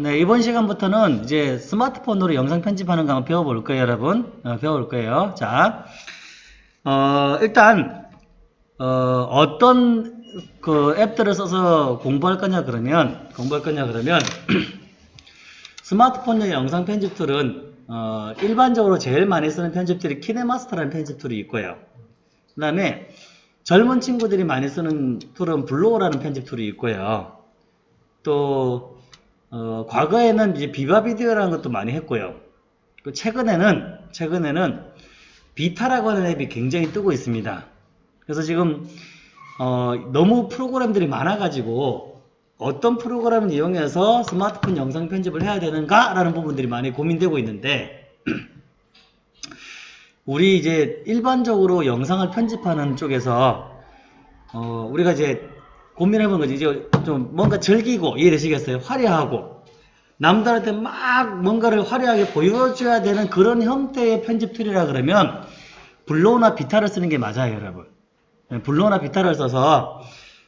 네, 이번 시간부터는 이제 스마트폰으로 영상 편집하는 거 한번 배워볼 거예요, 여러분. 어, 배워볼 거예요. 자, 어, 일단, 어, 떤 그 앱들을 써서 공부할 거냐 그러면, 공부할 거냐 그러면, 스마트폰용 영상 편집 툴은, 어, 일반적으로 제일 많이 쓰는 편집 툴이 키네마스터라는 편집 툴이 있고요. 그 다음에, 젊은 친구들이 많이 쓰는 툴은 블로우라는 편집 툴이 있고요. 또, 어, 과거에는 이제 비바 비디오라는 것도 많이 했고요. 그 최근에는, 최근에는 비타라고 하는 앱이 굉장히 뜨고 있습니다. 그래서 지금, 어, 너무 프로그램들이 많아가지고 어떤 프로그램을 이용해서 스마트폰 영상 편집을 해야 되는가? 라는 부분들이 많이 고민되고 있는데, 우리 이제 일반적으로 영상을 편집하는 쪽에서, 어, 우리가 이제 고민해보는 거지. 이제 좀 뭔가 즐기고, 이해되시겠어요? 화려하고. 남들한테 막 뭔가를 화려하게 보여줘야 되는 그런 형태의 편집 툴이라 그러면, 블로우나 비타를 쓰는 게 맞아요, 여러분. 네, 블로우나 비타를 써서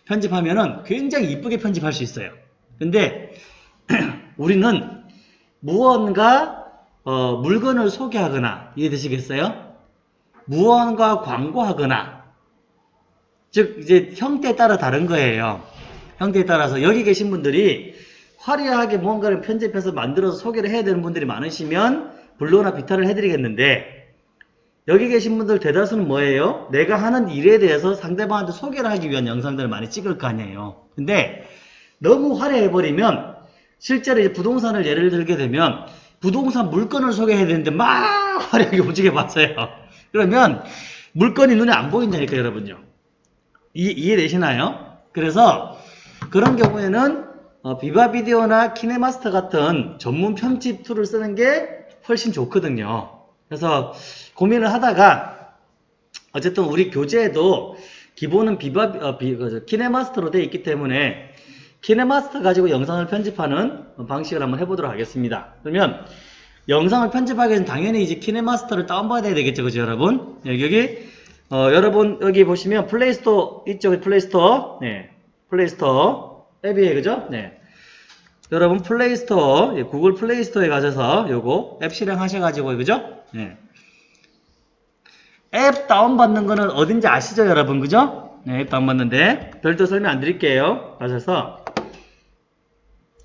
편집하면은 굉장히 이쁘게 편집할 수 있어요. 근데, 우리는 무언가, 어, 물건을 소개하거나, 이해되시겠어요? 무언가 광고하거나, 즉 이제 형태에 따라 다른 거예요. 형태에 따라서 여기 계신 분들이 화려하게 뭔가를 편집해서 만들어서 소개를 해야 되는 분들이 많으시면 블로나 비타를 해드리겠는데 여기 계신 분들 대다수는 뭐예요? 내가 하는 일에 대해서 상대방한테 소개를 하기 위한 영상들을 많이 찍을 거 아니에요. 근데 너무 화려해버리면 실제로 이제 부동산을 예를 들게 되면 부동산 물건을 소개해야 되는데 막 화려하게 움직여 봤어요. 그러면 물건이 눈에 안 보인다니까 여러분요. 이, 이해 되시나요? 그래서 그런 경우에는 어, 비바 비디오나 키네마스터 같은 전문 편집 툴을 쓰는 게 훨씬 좋거든요. 그래서 고민을 하다가 어쨌든 우리 교재에도 기본은 비바 어, 비, 그, 키네마스터로 되어 있기 때문에 키네마스터 가지고 영상을 편집하는 방식을 한번 해보도록 하겠습니다. 그러면 영상을 편집하기 위해서는 당연히 이제 키네마스터를 다운받아야 되겠죠, 그죠, 여러분? 여기, 여기 어, 여러분 여기 보시면 플레이스토어 있죠 플레이스토어. 네. 플레이스토어. 앱이에요 그죠? 네. 여러분 플레이스토어 예, 구글 플레이스토어에 가셔서 요거 앱 실행하셔가지고 그죠? 네. 앱 다운받는 거는 어딘지 아시죠 여러분? 그죠? 네, 앱 다운받는데. 별도 설명 안 드릴게요. 가셔서.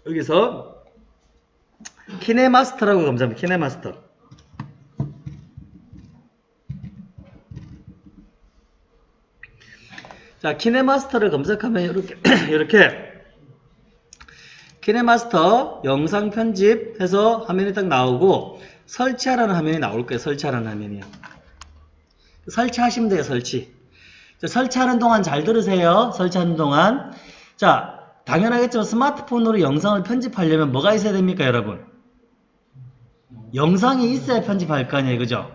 여기서 키네마스터라고 검색하면 키네마스터 자, 키네마스터를 검색하면 이렇게, 이렇게, 키네마스터 영상 편집해서 화면이 딱 나오고, 설치하라는 화면이 나올 거예요. 설치하라는 화면이요. 설치하시면 돼요, 설치. 자, 설치하는 동안 잘 들으세요. 설치하는 동안. 자, 당연하겠지만 스마트폰으로 영상을 편집하려면 뭐가 있어야 됩니까, 여러분? 영상이 있어야 편집할 거 아니에요, 그죠?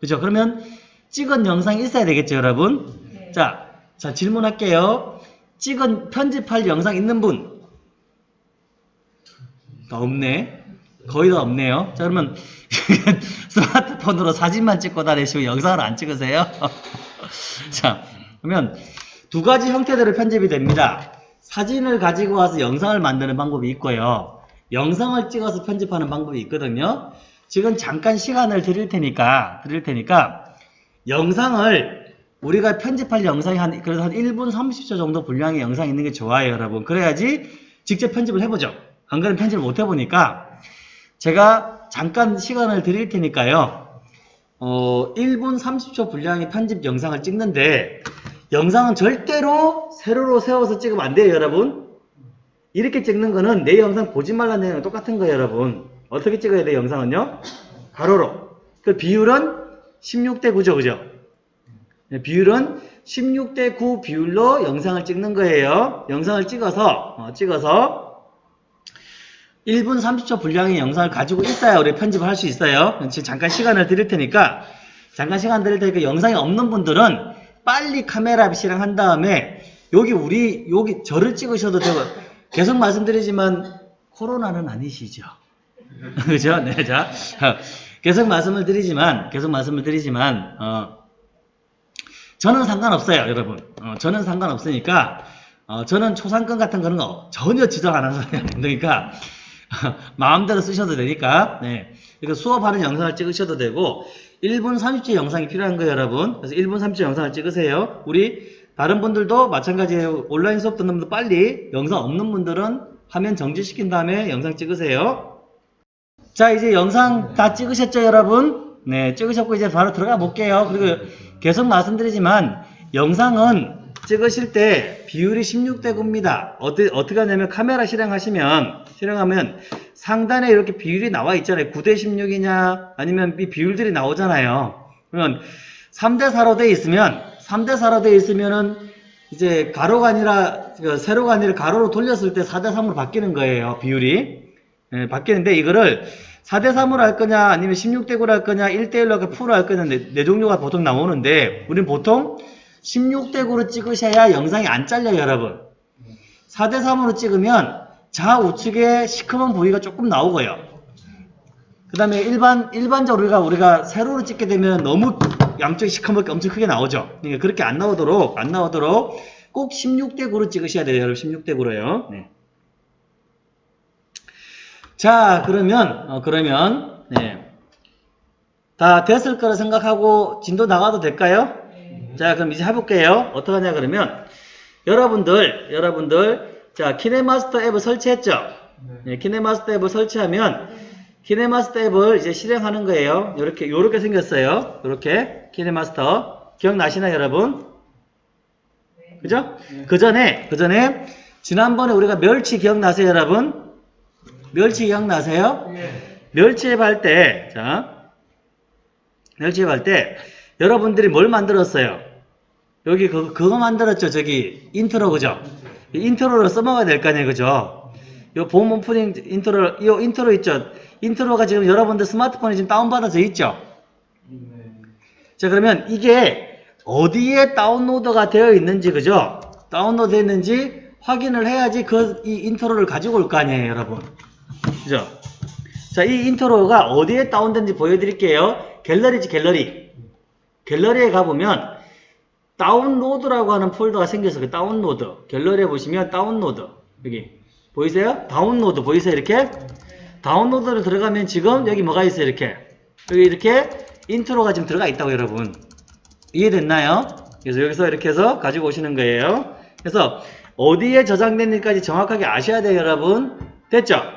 그죠? 그러면 찍은 영상이 있어야 되겠죠, 여러분? 자, 자, 질문할게요. 찍은 편집할 영상 있는 분? 다 없네. 거의 다 없네요. 자, 그러면 스마트폰으로 사진만 찍고 다니시고 영상을 안 찍으세요? 자, 그러면 두 가지 형태대로 편집이 됩니다. 사진을 가지고 와서 영상을 만드는 방법이 있고요. 영상을 찍어서 편집하는 방법이 있거든요. 지금 잠깐 시간을 드릴 테니까, 드릴 테니까, 영상을 우리가 편집할 영상이 한, 그래서 한 1분 30초 정도 분량의 영상이 있는 게 좋아요, 여러분. 그래야지 직접 편집을 해보죠. 안 그러면 편집을 못 해보니까, 제가 잠깐 시간을 드릴 테니까요. 어, 1분 30초 분량의 편집 영상을 찍는데, 영상은 절대로 세로로 세워서 찍으면 안 돼요, 여러분. 이렇게 찍는 거는 내 영상 보지 말라는 내용이 똑같은 거예요, 여러분. 어떻게 찍어야 돼요, 영상은요? 가로로. 그 비율은 16대 9죠, 그죠? 네, 비율은 16대 9 비율로 영상을 찍는 거예요. 영상을 찍어서 어, 찍어서 1분 30초 분량의 영상을 가지고 있어야 우리 편집을 할 수 있어요. 지금 잠깐 시간을 드릴 테니까 잠깐 시간 드릴 테니까 영상이 없는 분들은 빨리 카메라 실행 한 다음에 여기 우리 여기 저를 찍으셔도 되고 계속 말씀드리지만 코로나는 아니시죠. 그죠? 네, 자 계속 말씀을 드리지만 계속 말씀을 드리지만 어, 저는 상관없어요, 여러분. 어, 저는 상관없으니까, 어, 저는 초상권 같은 거는 거 전혀 지적 안 사람이 그러니까, 마음대로 쓰셔도 되니까. 네. 이거 수업하는 영상을 찍으셔도 되고 1분 30초 영상이 필요한 거예요, 여러분. 그래서 1분 30초 영상을 찍으세요. 우리 다른 분들도 마찬가지예요. 온라인 수업 듣는 분들 빨리 영상 없는 분들은 화면 정지시킨 다음에 영상 찍으세요. 자, 이제 영상 다 찍으셨죠, 여러분? 네, 찍으셨고 이제 바로 들어가 볼게요. 그리고 계속 말씀드리지만 영상은 찍으실 때 비율이 16대 9입니다. 어떻게, 어떻게 하냐면 카메라 실행하시면, 실행하면 상단에 이렇게 비율이 나와 있잖아요. 9대 16이냐, 아니면 이 비율들이 나오잖아요. 그러면 3대 4로 돼 있으면, 3대 4로 돼 있으면은 이제 가로가 아니라, 그 세로가 아니라 가로로 돌렸을 때 4대 3으로 바뀌는 거예요. 비율이. 예, 바뀌는데 이거를 4대 3으로 할 거냐, 아니면 16대 9로 할 거냐, 1대 1로 할 풀로 할 거냐, 네, 네 종류가 보통 나오는데, 우린 보통 16대 9로 찍으셔야 영상이 안 잘려요, 여러분. 4대 3으로 찍으면 좌우측에 시커먼 부위가 조금 나오고요. 그 다음에 일반, 일반적으로 우리가, 우리가 세로로 찍게 되면 너무 양쪽이 시커멓게 엄청 크게 나오죠. 그러니까 그렇게 안 나오도록, 안 나오도록 꼭 16대 9로 찍으셔야 돼요, 여러분. 16대 9로요. 네. 자, 그러면, 어, 그러면, 네. 다 됐을 거라 생각하고 진도 나가도 될까요? 자, 그럼 이제 해볼게요. 어떻게 하냐, 그러면, 여러분들, 여러분들, 자, 키네마스터 앱을 설치했죠? 네, 키네마스터 앱을 설치하면, 키네마스터 앱을 이제 실행하는 거예요. 요렇게, 요렇게 생겼어요. 요렇게, 키네마스터. 기억나시나요, 여러분? 그죠? 그 전에, 그 전에, 지난번에 우리가 멸치 기억나세요, 여러분? 멸치 기억나세요? 멸치앱 할 때, 자, 멸치앱 할 때, 여러분들이 뭘 만들었어요? 여기 그거, 그거 만들었죠, 저기, 인트로, 그죠? 이 인트로를 써먹어야 될 거 아니에요, 그죠? 요 봄 오프닝 인트로, 이 인트로 있죠? 인트로가 지금 여러분들 스마트폰에 지금 다운받아져 있죠? 자, 그러면 이게 어디에 다운로드가 되어 있는지, 그죠? 다운로드 했는지 확인을 해야지 그, 이 인트로를 가지고 올 거 아니에요, 여러분. 그죠? 자, 이 인트로가 어디에 다운된지 보여드릴게요. 갤러리지, 갤러리. 갤러리에 가보면, 다운로드라고 하는 폴더가 생겨서 그 다운로드. 갤러리에 보시면 다운로드. 여기. 보이세요? 다운로드. 보이세요? 이렇게? 다운로드를 들어가면 지금 여기 뭐가 있어요? 이렇게. 여기 이렇게 인트로가 지금 들어가 있다고 여러분. 이해됐나요? 그래서 여기서 이렇게 해서 가지고 오시는 거예요. 그래서 어디에 저장됐는지까지 정확하게 아셔야 돼요, 여러분. 됐죠?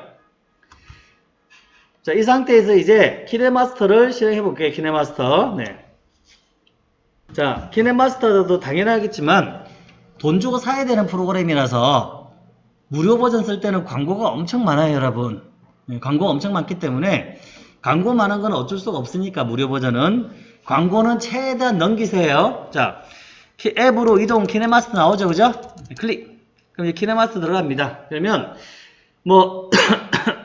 자, 이 상태에서 이제 키네마스터를 실행해 볼게요. 키네마스터. 네. 자, 키네마스터도 당연하겠지만 돈 주고 사야 되는 프로그램이라서 무료 버전 쓸 때는 광고가 엄청 많아요, 여러분. 네, 광고가 엄청 많기 때문에 광고 많은 건 어쩔 수가 없으니까 무료 버전은 광고는 최대한 넘기세요. 자, 키- 앱으로 이동 키네마스터 나오죠, 그죠? 네, 클릭. 그럼 이제 키네마스터 들어갑니다. 그러면 뭐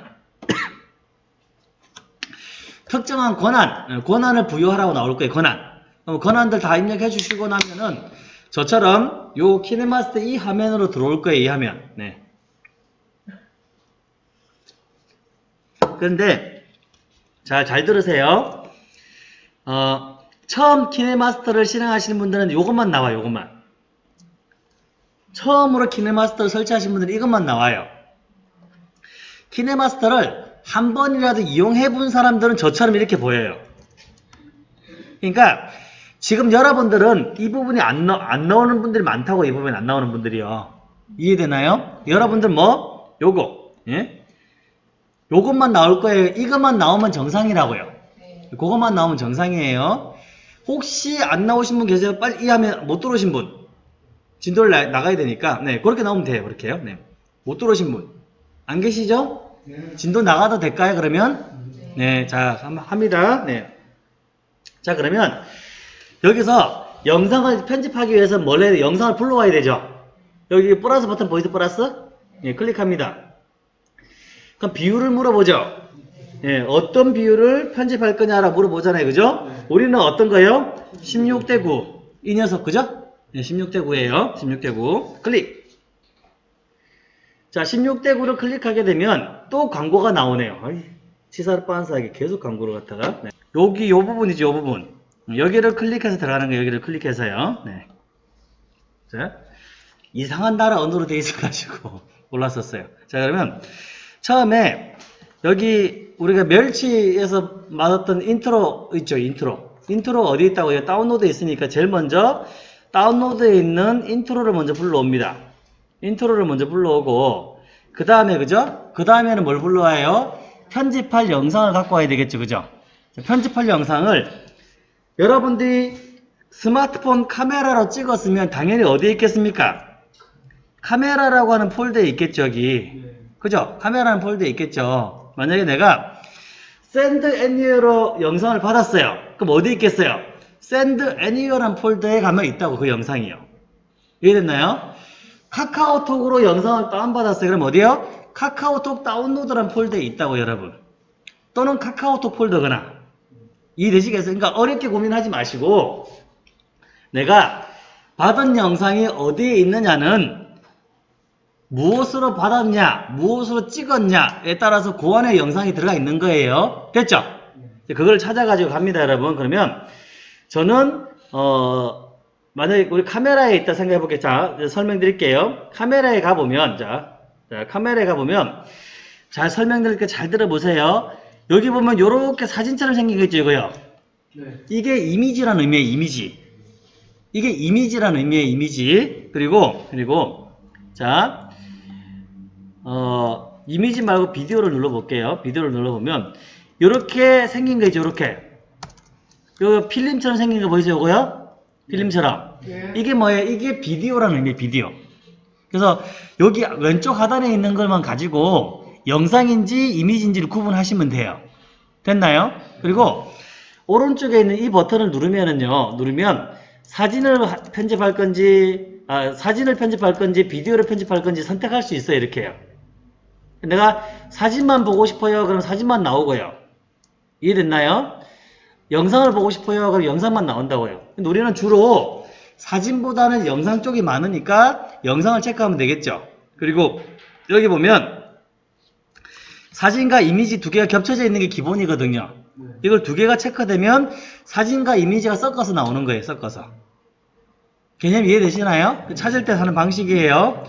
특정한 권한, 어, 권한을 부여하라고 나올 거예요, 권한. 그럼 권한들 다 입력해 주시고 나면은 저처럼 요 키네마스터 이 화면으로 들어올 거예요, 이 화면. 네. 그런데 잘, 잘 들으세요. 어, 처음 키네마스터를 실행하시는 분들은 요것만 나와요, 요것만. 처음으로 키네마스터를 설치하신 분들은 이것만 나와요. 키네마스터를 한 번이라도 이용해 본 사람들은 저처럼 이렇게 보여요. 그러니까 지금 여러분들은 이 부분이 안, 나, 안 나오는 분들이 많다고 이 부분이 안 나오는 분들이요. 이해되나요? 여러분들 뭐 요거 예? 요것만 나올 거예요. 이것만 나오면 정상이라고요. 그것만 나오면 정상이에요. 혹시 안 나오신 분 계세요? 빨리 이 하면 못 들어오신 분. 진도를 나, 나가야 되니까 네 그렇게 나오면 돼요. 그렇게요. 네. 못 들어오신 분. 안 계시죠? 진도 나가도 될까요? 그러면 네, 자 함- 합니다. 네. 자 그러면 여기서 영상을 편집하기 위해서 뭘 해야 돼? 영상을 불러와야 되죠. 여기 플러스 버튼 보이세요? 플러스? 예, 클릭합니다. 그럼 비율을 물어보죠. 예, 어떤 비율을 편집할 거냐라고 물어보잖아요. 그죠? 우리는 어떤 거요? 16대 9. 이 녀석, 그죠? 예, 16대 9예요. 16대 9. 클릭. 자, 16대 9를 클릭하게 되면 또 광고가 나오네요. 치사를 빤스하게 계속 광고를 갖다가. 네. 여기 요 부분이죠, 요 부분. 여기를 클릭해서 들어가는 거예요. 여기를 클릭해서요. 네. 자, 이상한 나라 언어로 돼 있어가지고 몰랐었어요. 자, 그러면 처음에 여기 우리가 멸치에서 받았던 인트로 있죠, 인트로. 인트로 어디 있다고 요 다운로드에 있으니까 제일 먼저 다운로드에 있는 인트로를 먼저 불러옵니다. 인트로를 먼저 불러오고 그 다음에 그죠? 그 다음에는 뭘 불러와요? 편집할 영상을 갖고 와야 되겠죠, 그죠? 편집할 영상을 여러분들이 스마트폰 카메라로 찍었으면 당연히 어디에 있겠습니까? 카메라라고 하는 폴더에 있겠죠, 여기. 그죠? 카메라는 폴더에 있겠죠. 만약에 내가 Send Anywhere로 영상을 받았어요. 그럼 어디 있겠어요? Send Anywhere란 폴더에 가면 있다고 그 영상이요. 이해됐나요? 카카오톡으로 영상을 다운받았어요. 그럼 어디요? 카카오톡 다운로드란 폴더에 있다고 여러분. 또는 카카오톡 폴더거나. 이해되시겠어요? 그러니까 어렵게 고민하지 마시고 내가 받은 영상이 어디에 있느냐는 무엇으로 받았냐, 무엇으로 찍었냐에 따라서 그 안에 영상이 들어가 있는 거예요. 됐죠? 그걸 찾아가지고 갑니다, 여러분. 그러면 저는 어 만약에 우리 카메라에 있다 생각해 볼게요. 자, 설명드릴게요. 카메라에 가보면 자, 자 카메라에 가보면 잘 설명드릴게 잘 들어보세요. 여기 보면 요렇게 사진처럼 생긴 거 있죠, 이거요. 네. 이게 이미지라는 의미의 이미지. 이게 이미지라는 의미의 이미지. 그리고 그리고 자, 어, 이미지 말고 비디오를 눌러볼게요. 비디오를 눌러보면 이렇게 생긴 거 있죠, 이렇게. 요 필름처럼 생긴 거 보이세요, 이거요? 필름처럼. 네. 이게 뭐예요? 이게 비디오라는 의미의 비디오. 그래서 여기 왼쪽 하단에 있는 것만 가지고 영상인지 이미지인지를 구분하시면 돼요. 됐나요? 그리고 오른쪽에 있는 이 버튼을 누르면은요, 누르면 사진을 하- 편집할 건지, 아, 사진을 편집할 건지, 비디오를 편집할 건지 선택할 수 있어요, 이렇게요. 내가 사진만 보고 싶어요, 그럼 사진만 나오고요. 이해됐나요? 영상을 보고 싶어요, 그럼 영상만 나온다고요. 근데 우리는 주로 사진보다는 영상 쪽이 많으니까 영상을 체크하면 되겠죠. 그리고 여기 보면 사진과 이미지 두 개가 겹쳐져 있는 게 기본이거든요. 네. 이걸 두 개가 체크되면 사진과 이미지가 섞어서 나오는 거예요. 섞어서. 개념 이해되시나요? 찾을 때 하는 방식이에요.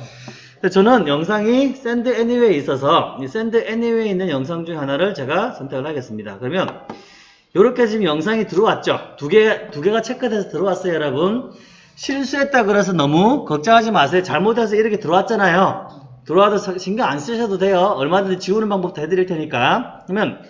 저는 영상이 Send Anywhere에 있어서 이 Send Anywhere에 있는 영상 중 하나를 제가 선택을 하겠습니다. 그러면 이렇게 지금 영상이 들어왔죠? 두 개, 두 개가 체크돼서 들어왔어요, 여러분. 실수했다 그래서 너무 걱정하지 마세요. 잘못해서 이렇게 들어왔잖아요. 들어와도 사- 신경 안 쓰셔도 돼요. 얼마든지 지우는 방법도 해드릴 테니까. 그러면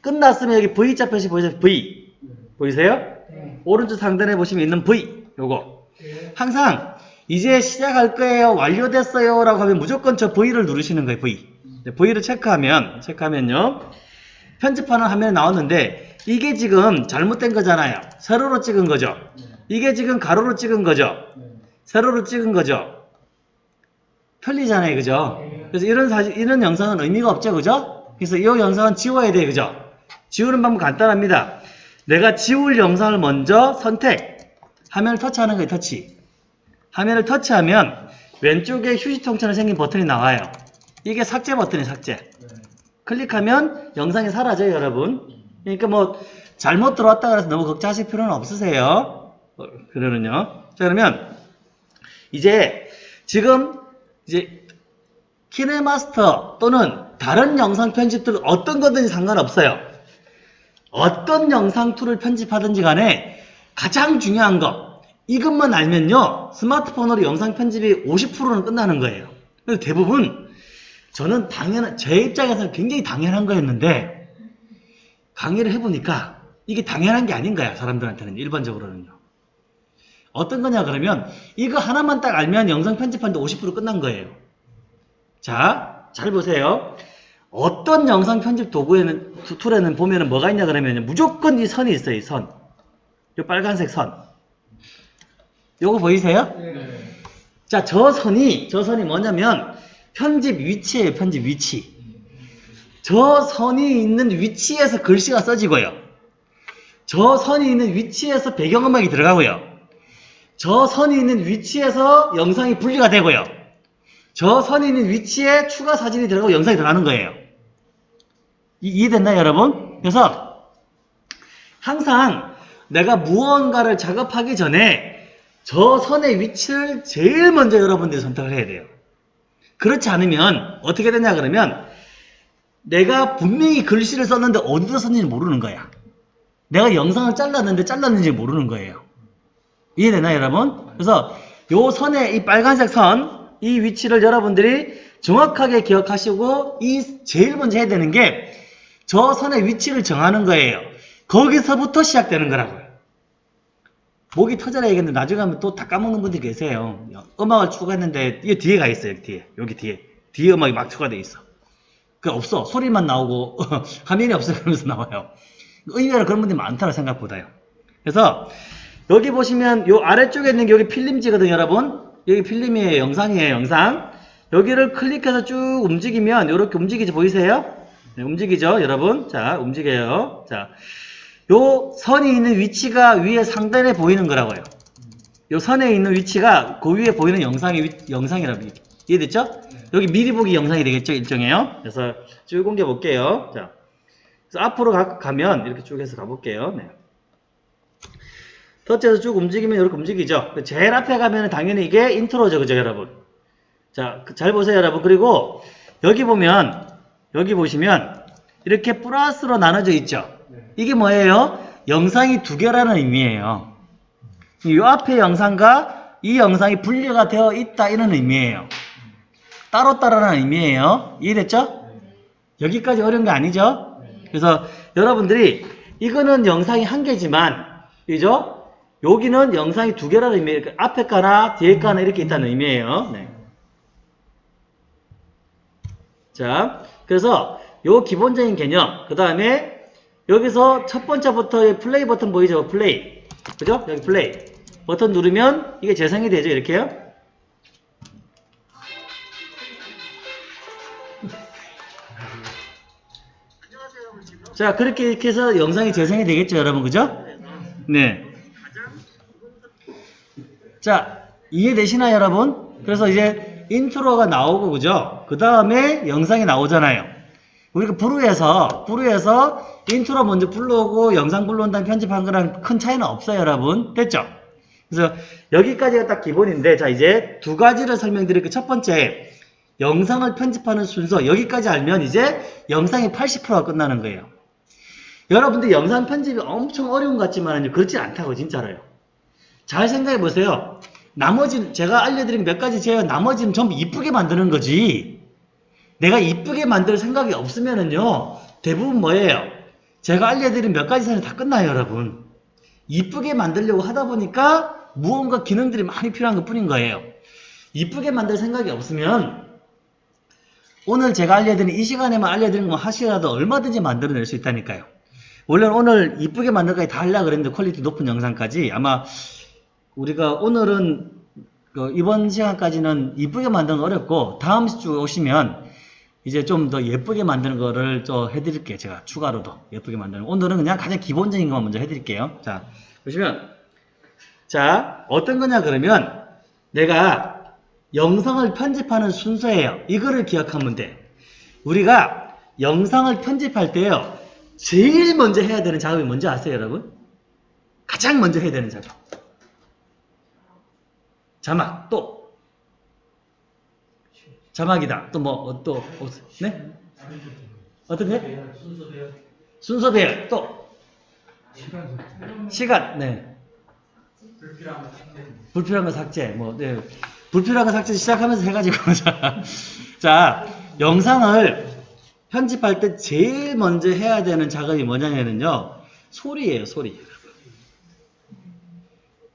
끝났으면 여기 V자 표시 보이세요? V. 보이세요? 네. 오른쪽 상단에 보시면 있는 V. 요거. 네. 항상 이제 시작할 거예요. 완료됐어요. 라고 하면 무조건 저 V를 누르시는 거예요. V. 네, V를 체크하면, 체크하면요. 편집하는 화면에 나왔는데 이게 지금 잘못된 거잖아요. 세로로 찍은 거죠. 이게 지금 가로로 찍은 거죠. 네. 세로로 찍은 거죠. 편리잖아요. 그죠? 그래서 이런 사진, 이런 영상은 의미가 없죠. 그죠? 그래서 이 영상은 지워야 돼요. 그죠? 지우는 방법 간단합니다. 내가 지울 영상을 먼저 선택. 화면을 터치하는 거예요. 터치. 화면을 터치하면 왼쪽에 휴지통처럼 생긴 버튼이 나와요. 이게 삭제 버튼이에요. 삭제. 네. 클릭하면 영상이 사라져요, 여러분. 그러니까 뭐 잘못 들어왔다 그래서 너무 걱정하실 필요는 없으세요. 어, 그러면요. 자, 그러면 이제 지금 이제 키네마스터 또는 다른 영상 편집들 어떤 거든지 상관없어요. 어떤 영상 툴을 편집하든지 간에 가장 중요한 거 이것만 알면요 스마트폰으로 영상 편집이 50%는 끝나는 거예요. 그래서 대부분 저는 당연한 제 입장에서는 굉장히 당연한 거였는데 강의를 해보니까 이게 당연한 게 아닌 거야 사람들한테는 일반적으로는요. 어떤 거냐 그러면 이거 하나만 딱 알면 영상 편집하는데 50% 끝난 거예요. 자, 잘 보세요. 어떤 영상 편집 도구에는 투- 툴에는 보면은 뭐가 있냐 그러면 무조건 이 선이 있어요. 이 선. 이 빨간색 선. 요거 보이세요? 네. 자, 저 선이 저 선이 뭐냐면 편집 위치예요. 편집 위치. 저 선이 있는 위치에서 글씨가 써지고요. 저 선이 있는 위치에서 배경음악이 들어가고요. 저 선이 있는 위치에서 영상이 분리가 되고요. 저 선이 있는 위치에 추가 사진이 들어가고 영상이 들어가는 거예요. 이- 이해됐나요, 여러분? 그래서 항상 내가 무언가를 작업하기 전에 저 선의 위치를 제일 먼저 여러분들이 선택을 해야 돼요. 그렇지 않으면 어떻게 되냐 그러면 내가 분명히 글씨를 썼는데 어디다 썼는지 모르는 거야. 내가 영상을 잘랐는데 잘랐는지 모르는 거예요. 이해되나요, 여러분? 그래서 요 선에 이 빨간색 선, 이 위치를 여러분들이 정확하게 기억하시고 이 제일 먼저 해야 되는 게 저 선의 위치를 정하는 거예요. 거기서부터 시작되는 거라고요. 목이 터져라 얘기했는데 나중에 하면 또 다 까먹는 분들이 계세요. 음악을 추가했는데 이게 뒤에 가 있어요. 뒤에. 여기 뒤에. 뒤에 음악이 막 추가되어 있어. 그 없어. 소리만 나오고 화면이 없어 그러면서 나와요. 의외로 그런 분들이 많다고 생각보다요. 그래서 여기 보시면 요 아래쪽에 있는 게 여기 필름지거든요, 여러분. 여기 필름이에요. 영상이에요, 영상. 여기를 클릭해서 쭉 움직이면 이렇게 움직이지 보이세요? 네, 움직이죠, 여러분. 자, 움직여요. 자, 요 선이 있는 위치가 위에 상단에 보이는 거라고요. 요 선에 있는 위치가 그 위에 보이는 영상이 위- 영상이라고 이해됐죠? 여기 미리 보기 영상이 되겠죠, 일종이에요. 그래서 쭉 옮겨 볼게요. 자, 그래서 앞으로 가, 가면 이렇게 쭉 해서 가볼게요. 네. 터치해서 쭉 움직이면 이렇게 움직이죠. 제일 앞에 가면 당연히 이게 인트로죠, 그죠, 여러분? 자, 그잘 보세요, 여러분. 그리고 여기 보면 여기 보시면 이렇게 플러스로 나눠져 있죠. 이게 뭐예요? 영상이 두 개라는 의미예요. 이 앞에 영상과 이 영상이 분리가 되어 있다 이런 의미예요. 따로따로라는 의미예요. 이해됐죠? 여기까지 어려운 게 아니죠? 그래서 여러분들이 이거는 영상이 한 개지만 그죠? 여기는 영상이 두 개라는 의미예요. 그 앞에 거나 뒤에 거나 이렇게 있다는 의미예요. 네. 자, 그래서 요 기본적인 개념, 그 다음에 여기서 첫 번째부터 플레이 버튼 보이죠? 플레이. 그죠? 여기 플레이. 버튼 누르면 이게 재생이 되죠? 이렇게요. 자, 그렇게 이렇게 해서 영상이 재생이 되겠죠, 여러분? 그죠? 네. 자, 이해되시나요, 여러분? 그래서 이제 인트로가 나오고, 그죠? 그 다음에 영상이 나오잖아요. 우리가 부르에서, 부르에서 인트로 먼저 불러오고 영상 불러온 다음에 편집한 거랑 큰 차이는 없어요, 여러분. 됐죠? 그래서 여기까지가 딱 기본인데, 자, 이제 두 가지를 설명드릴게요. 첫 번째, 영상을 편집하는 순서. 여기까지 알면 이제 영상이 80%가 끝나는 거예요. 여러분들 영상 편집이 엄청 어려운 것 같지만 그렇지 않다고 진짜로요. 잘 생각해 보세요. 나머지 제가 알려드린 몇 가지 제어 나머지는 전부 이쁘게 만드는 거지. 내가 이쁘게 만들 생각이 없으면은요 대부분 뭐예요? 제가 알려드린 몇 가지 선이 다 끝나요, 여러분. 이쁘게 만들려고 하다 보니까 무언가 기능들이 많이 필요한 것 뿐인 거예요. 이쁘게 만들 생각이 없으면 오늘 제가 알려드린 이 시간에만 알려드린 거 하시라도 얼마든지 만들어낼 수 있다니까요. 원래는 오늘 이쁘게 만들까지 다 하려고 그랬는데 퀄리티 높은 영상까지 아마 우리가 오늘은 그 이번 시간까지는 이쁘게 만드는 거 어렵고 다음 주 오시면 이제 좀 더 예쁘게 만드는 거를 좀 해드릴게요. 제가 추가로도 예쁘게 만드는 거. 오늘은 그냥 가장 기본적인 것만 먼저 해드릴게요. 자 보시면 자 어떤 거냐 그러면 내가 영상을 편집하는 순서예요. 이거를 기억하면 돼. 우리가 영상을 편집할 때요. 제일 먼저 해야 되는 작업이 뭔지 아세요, 여러분? 가장 먼저 해야 되는 작업. 자막, 또. 자막이다. 또 뭐, 어, 또, 어, 네? 어떤 게? 순서 배열. 또. 시간, 네. 불필요한 거 삭제. 뭐, 네. 불필요한 거 삭제 시작하면서 해가지고. 자, 자, 영상을 편집할 때 제일 먼저 해야 되는 작업이 뭐냐면요. 소리예요, 소리.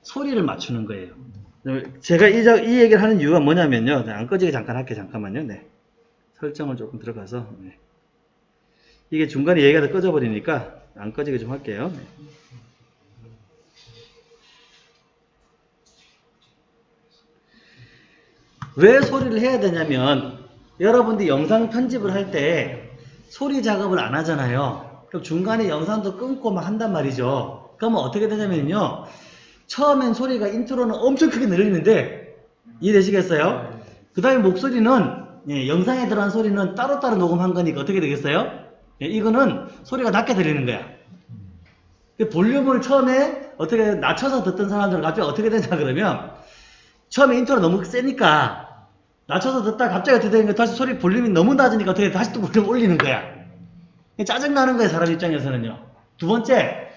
소리를 맞추는 거예요. 제가 이, 자- 이 얘기를 하는 이유가 뭐냐면요. 네, 안 꺼지게 잠깐 할게요. 잠깐만요. 네. 설정을 조금 들어가서. 네. 이게 중간에 얘기가 다 꺼져버리니까 안 꺼지게 좀 할게요. 네. 왜 소리를 해야 되냐면 여러분들이 영상 편집을 할 때 소리 작업을 안 하잖아요. 그럼 중간에 영상도 끊고 막 한단 말이죠. 그러면 어떻게 되냐면요. 처음엔 소리가 인트로는 엄청 크게 들리는데 이해되시겠어요? 그 다음에 목소리는 예, 영상에 들어간 소리는 따로따로 녹음한 거니까 어떻게 되겠어요? 예, 이거는 소리가 낮게 들리는 거야. 그 볼륨을 처음에 어떻게 낮춰서 듣던 사람들은 갑자기 어떻게 되냐 그러면 처음에 인트로가 너무 세니까 낮춰서 듣다가 갑자기 어떻게 되는 거야 다시 소리 볼륨이 너무 낮으니까 어떻게 다시 또 볼륨 올리는 거야 짜증나는 거예요, 사람 입장에서는요. 두 번째,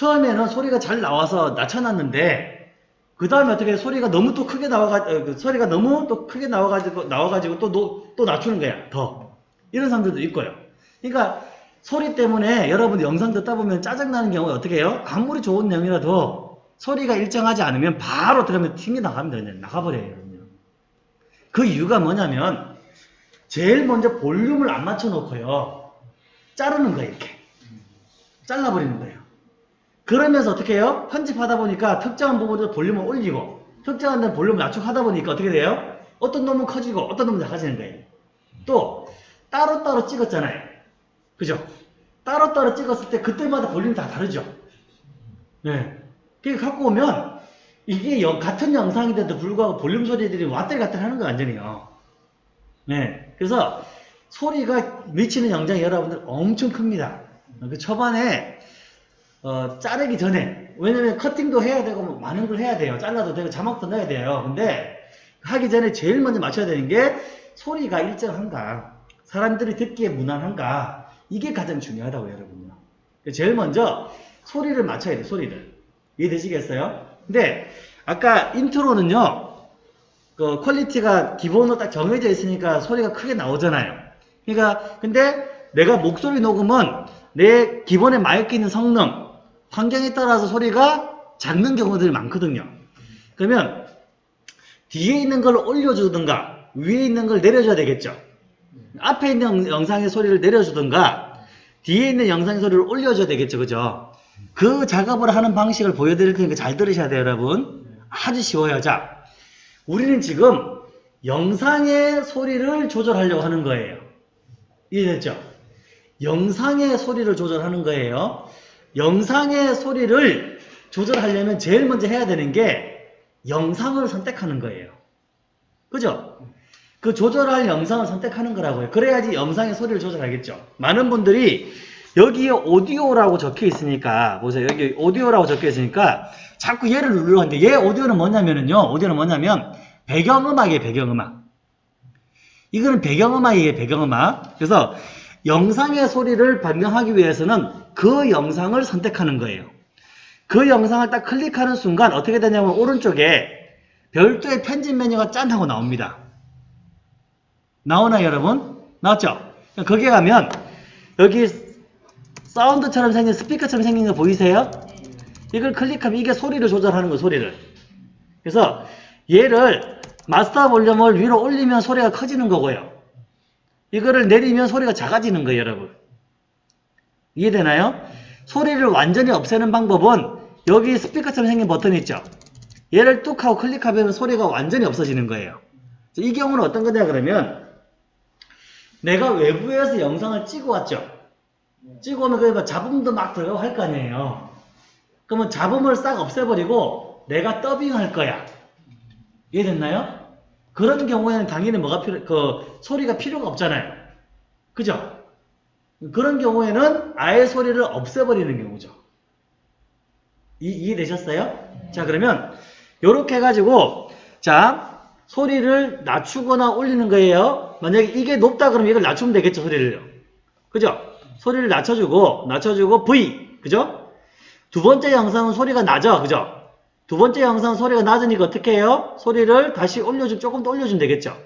처음에는 소리가 잘 나와서 낮춰놨는데, 그 다음에 어떻게 소리가 너무 또 크게 나와가지고, 소리가 너무 또 크게 나와가지고, 나와가지고 또, 노- 또 낮추는 거야, 더. 이런 사람들도 있고요. 그러니까, 소리 때문에 여러분 영상 듣다 보면 짜증나는 경우에 어떻게 해요? 아무리 좋은 내용이라도 소리가 일정하지 않으면 바로 들으면 튕겨 나갑니다. 나가버려요. 그 이유가 뭐냐면, 제일 먼저 볼륨을 안 맞춰 놓고요. 자르는 거예요, 이렇게. 잘라버리는 거예요. 그러면서 어떻게 해요? 편집하다 보니까 특정한 부분에서 볼륨을 올리고, 특정한 데는 볼륨을 낮추고 보니까 어떻게 돼요? 어떤 놈은 커지고, 어떤 놈은 작아지는 거예요. 또, 따로따로 찍었잖아요. 그죠? 따로따로 찍었을 때 그때마다 볼륨이 다 다르죠? 네. 그게 갖고 오면, 이게 영- 같은 영상인데도 불구하고 볼륨 소리들이 왔들 갔들 하는 거 완전히요. 네. 그래서 소리가 미치는 영향이 여러분들 엄청 큽니다. 그 초반에 어, 자르기 전에 왜냐면 커팅도 해야 되고 뭐 많은 걸 해야 돼요. 잘라도 되고 자막도 넣어야 돼요. 근데 하기 전에 제일 먼저 맞춰야 되는 게 소리가 일정한가 사람들이 듣기에 무난한가 이게 가장 중요하다고 여러분요. 제일 먼저 소리를 맞춰야 돼요. 소리를 이해되시겠어요? 근데 아까 인트로는요. 그 퀄리티가 기본으로 딱 정해져 있으니까 소리가 크게 나오잖아요. 그러니까 근데 내가 목소리 녹음은 내 기본에 마이크 있는 성능, 환경에 따라서 소리가 작는 경우들이 많거든요. 그러면 뒤에 있는 걸 올려주든가 위에 있는 걸 내려줘야 되겠죠. 앞에 있는 영상의 소리를 내려주든가 뒤에 있는 영상의 소리를 올려줘야 되겠죠. 그죠? 그 작업을 하는 방식을 보여드릴 테니까 잘 들으셔야 돼요, 여러분. 아주 쉬워요. 자, 우리는 지금 영상의 소리를 조절하려고 하는 거예요. 이해됐죠? 영상의 소리를 조절하는 거예요. 영상의 소리를 조절하려면 제일 먼저 해야 되는 게 영상을 선택하는 거예요. 그죠? 그 조절할 영상을 선택하는 거라고요. 그래야지 영상의 소리를 조절하겠죠. 많은 분들이 여기에 오디오라고 적혀 있으니까 보세요. 여기 오디오라고 적혀 있으니까 자꾸 얘를 누르려 하는데 얘 오디오는 뭐냐면은요. 오디오는 뭐냐면 배경음악이에요. 배경음악. 이거는 배경음악이에요. 배경음악. 그래서 영상의 소리를 변경하기 위해서는 그 영상을 선택하는 거예요. 그 영상을 딱 클릭하는 순간 어떻게 되냐면 오른쪽에 별도의 편집 메뉴가 짠 하고 나옵니다. 나오나요 여러분? 나왔죠? 거기에 가면 여기 사운드처럼 생긴 스피커처럼 생긴 거 보이세요? 이걸 클릭하면 이게 소리를 조절하는 거예요 소리를 그래서 얘를 마스터 볼륨을 위로 올리면 소리가 커지는 거고요 이거를 내리면 소리가 작아지는 거예요 여러분. 이해되나요? 소리를 완전히 없애는 방법은 여기 스피커처럼 생긴 버튼이 있죠? 얘를 뚝 하고 클릭하면 소리가 완전히 없어지는 거예요. 이 경우는 어떤 거냐 그러면 내가 외부에서 영상을 찍어 왔죠? 찍어 오면 그러니까 잡음도 막 들어가고 할 거 아니에요. 그러면 잡음을 싹 없애버리고 내가 더빙할 거야. 이해됐나요? 그런 경우에는 당연히 뭐가 필요, 그 소리가 필요가 없잖아요. 그죠? 그런 경우에는 아예 소리를 없애버리는 경우죠. 이, 이해되셨어요? 자, 그러면, 요렇게 해가지고, 자, 소리를 낮추거나 올리는 거예요. 만약에 이게 높다 그러면 이걸 낮추면 되겠죠, 소리를요. 그죠? 소리를 낮춰주고, 낮춰주고, V. 그죠? 두 번째 영상은 소리가 낮아. 그죠? 두 번째 영상 소리가 낮으니까 어떻게 해요? 소리를 다시 올려주, 조금 더 올려주면 되겠죠?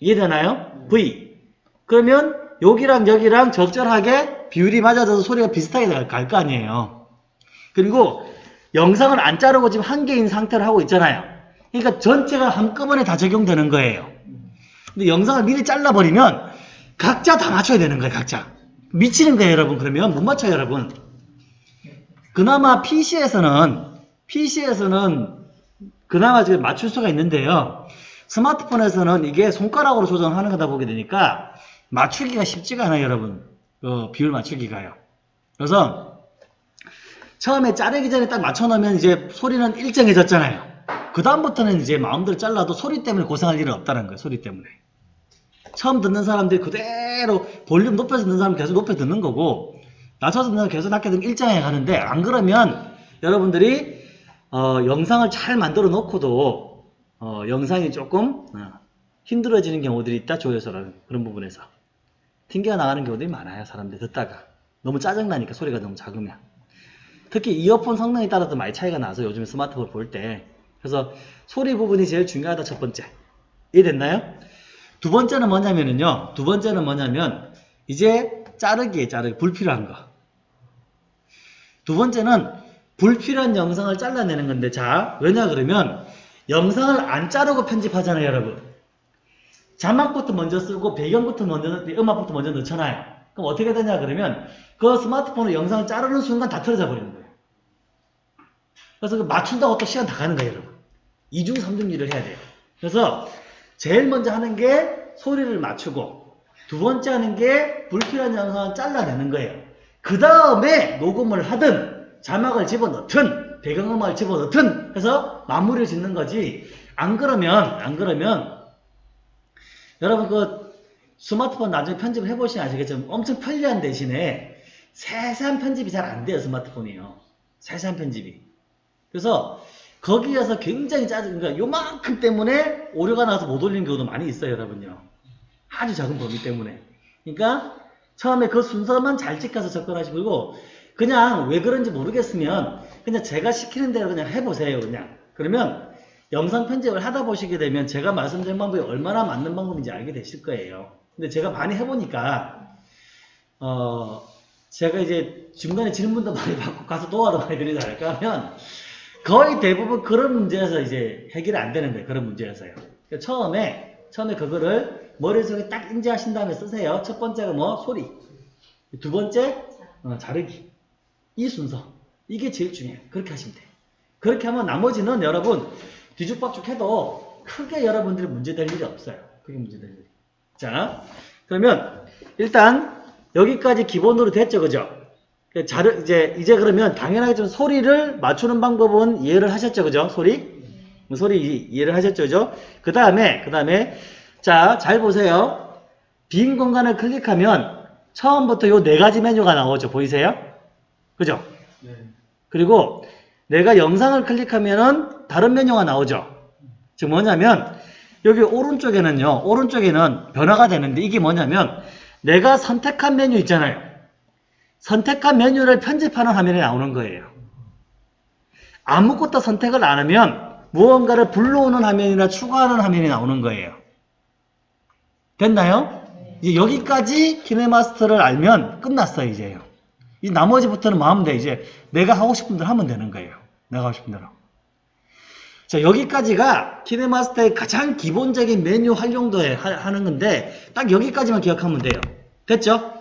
이해되나요? V. 그러면 여기랑 여기랑 적절하게 비율이 맞아져서 소리가 비슷하게 갈 거 아니에요. 그리고 영상을 안 자르고 지금 한 개인 상태로 하고 있잖아요. 그러니까 전체가 한꺼번에 다 적용되는 거예요. 근데 영상을 미리 잘라버리면 각자 다 맞춰야 되는 거예요, 각자. 미치는 거예요, 여러분. 그러면 못 맞춰요, 여러분. 그나마 PC에서는 PC에서는 그나마 지금 맞출 수가 있는데요. 스마트폰에서는 이게 손가락으로 조정하는 거다 보게 되니까 맞추기가 쉽지가 않아요, 여러분. 어, 비율 맞추기가요. 그래서 처음에 자르기 전에 딱 맞춰놓으면 이제 소리는 일정해졌잖아요. 그 다음부터는 이제 마음대로 잘라도 소리 때문에 고생할 일은 없다는 거예요, 소리 때문에. 처음 듣는 사람들이 그대로 볼륨 높여서 듣는 사람은 계속 높여 듣는 거고 낮춰서 듣는 사람은 계속 낮게 듣는 일정하게 가는데 안 그러면 여러분들이 어, 영상을 잘 만들어 놓고도 어, 영상이 조금 어, 힘들어지는 경우들이 있다 조회수라는 그런 부분에서 튕겨 나가는 경우들이 많아요. 사람들 듣다가. 너무 짜증나니까 소리가 너무 작으면. 특히 이어폰 성능에 따라서 많이 차이가 나서 요즘에 스마트폰 볼 때. 그래서 소리 부분이 제일 중요하다 첫 번째. 이해됐나요? 두 번째는 뭐냐면요. 두 번째는 뭐냐면 이제 자르기에 자르기 불필요한 거. 두 번째는 불필요한 영상을 잘라내는 건데 자 왜냐 그러면 영상을 안 자르고 편집하잖아요 여러분. 자막부터 먼저 쓰고 배경부터 먼저 넣- 음악부터 먼저 넣잖아요. 그럼 어떻게 되냐 그러면 그 스마트폰으로 영상을 자르는 순간 다 틀어져 버리는 거예요. 그래서 그 맞춘다고 또 시간 다 가는 거예요 여러분. 이중 삼중 일을 해야 돼요. 그래서 제일 먼저 하는 게 소리를 맞추고 두 번째 하는 게 불필요한 영상을 잘라내는 거예요. 그 다음에 녹음을 하든 자막을 집어넣든 배경음악을 집어넣든 해서 마무리를 짓는 거지. 안 그러면 안 그러면 여러분 그 스마트폰 나중에 편집을 해보시면 아시겠지만 엄청 편리한 대신에 세세한 편집이 잘 안 돼요 스마트폰이요. 세세한 편집이. 그래서 거기에서 굉장히 짜증 그러니까 요만큼 때문에 오류가 나서 못 올리는 경우도 많이 있어요 여러분요. 아주 작은 범위 때문에. 그러니까 처음에 그 순서만 잘 지켜서 접근하시고 그냥 왜 그런지 모르겠으면 그냥 제가 시키는 대로 그냥 해보세요 그냥. 그러면 영상 편집을 하다 보시게 되면 제가 말씀드린 방법이 얼마나 맞는 방법인지 알게 되실 거예요. 근데 제가 많이 해보니까 어 제가 이제 중간에 질문도 많이 받고 가서 도와도 많이 드리지 않을까 하면 거의 대부분 그런 문제에서 이제 해결이 안 되는 거예요 그런 문제에서요. 그러니까 처음에 처음에 그거를 머릿속에 딱 인지하신 다음에 쓰세요. 첫 번째가 뭐? 소리. 두 번째? 어, 자르기 이 순서. 이게 제일 중요해요. 그렇게 하시면 돼요. 그렇게 하면 나머지는 여러분 뒤죽박죽 해도 크게 여러분들이 문제될 일이 없어요. 크게 문제될 일이 자 그러면 일단 여기까지 기본으로 됐죠 그죠? 그 자르 이제 이제 그러면 당연하게 좀 소리를 맞추는 방법은 이해를 하셨죠 그죠? 소리? 소리 이- 이해를 하셨죠 그죠? 그 다음에 그 다음에 자 잘 보세요. 빈 공간을 클릭하면 처음부터 요 네 가지 메뉴가 나오죠. 보이세요 그죠 네. 그리고 내가 영상을 클릭하면은 다른 메뉴가 나오죠. 즉 뭐냐면 여기 오른쪽에는요. 오른쪽에는 변화가 되는데 이게 뭐냐면 내가 선택한 메뉴 있잖아요. 선택한 메뉴를 편집하는 화면이 나오는 거예요. 아무것도 선택을 안 하면 무언가를 불러오는 화면이나 추가하는 화면이 나오는 거예요. 됐나요? 이제 여기까지 키네마스터를 알면 끝났어요, 이제요. 이 나머지부터는 마음대 이제 내가 하고 싶은 대로 하면 되는 거예요. 내가 하고 싶은 대로. 자, 여기까지가 키네마스터의 가장 기본적인 메뉴 활용도에 하- 하는 건데 딱 여기까지만 기억하면 돼요. 됐죠?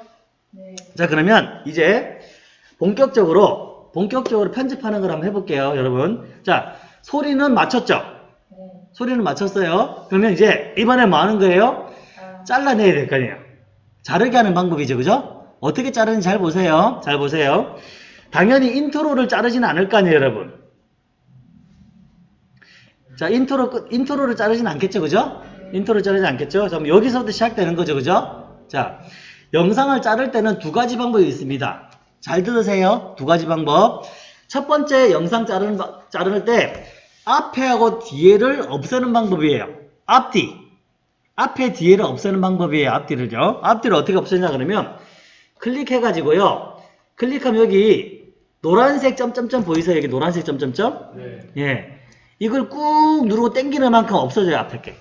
네. 자, 그러면 이제 본격적으로 본격적으로 편집하는 걸 한번 해볼게요, 여러분. 자, 소리는 맞췄죠? 네. 소리는 맞췄어요. 그러면 이제 이번에 뭐 하는 거예요? 아, 잘라내야 될 거 아니에요. 자르게 하는 방법이죠. 그죠? 어떻게 자르는지 잘 보세요. 잘 보세요. 당연히 인트로를 자르지는 않을 거 아니에요, 여러분. 자, 인트로, 끝- 인트로를 자르지는 않겠죠. 그죠? 인트로를 자르지 않겠죠? 그럼 여기서부터 시작되는 거죠. 그죠? 자, 영상을 자를 때는 두 가지 방법이 있습니다. 잘 들으세요. 두 가지 방법. 첫 번째 영상 자르는, 바- 자를 때 앞에하고 뒤에를 없애는 방법이에요. 앞뒤. 앞에 뒤에를 없애는 방법이에요. 앞뒤를요. 앞뒤를 어떻게 없애냐 그러면 클릭해가지고요. 클릭하면 여기 노란색 점점점 보이세요? 여기 노란색 점점점? 네. 예. 이걸 꾹 누르고 당기는 만큼 없어져요. 앞에 게.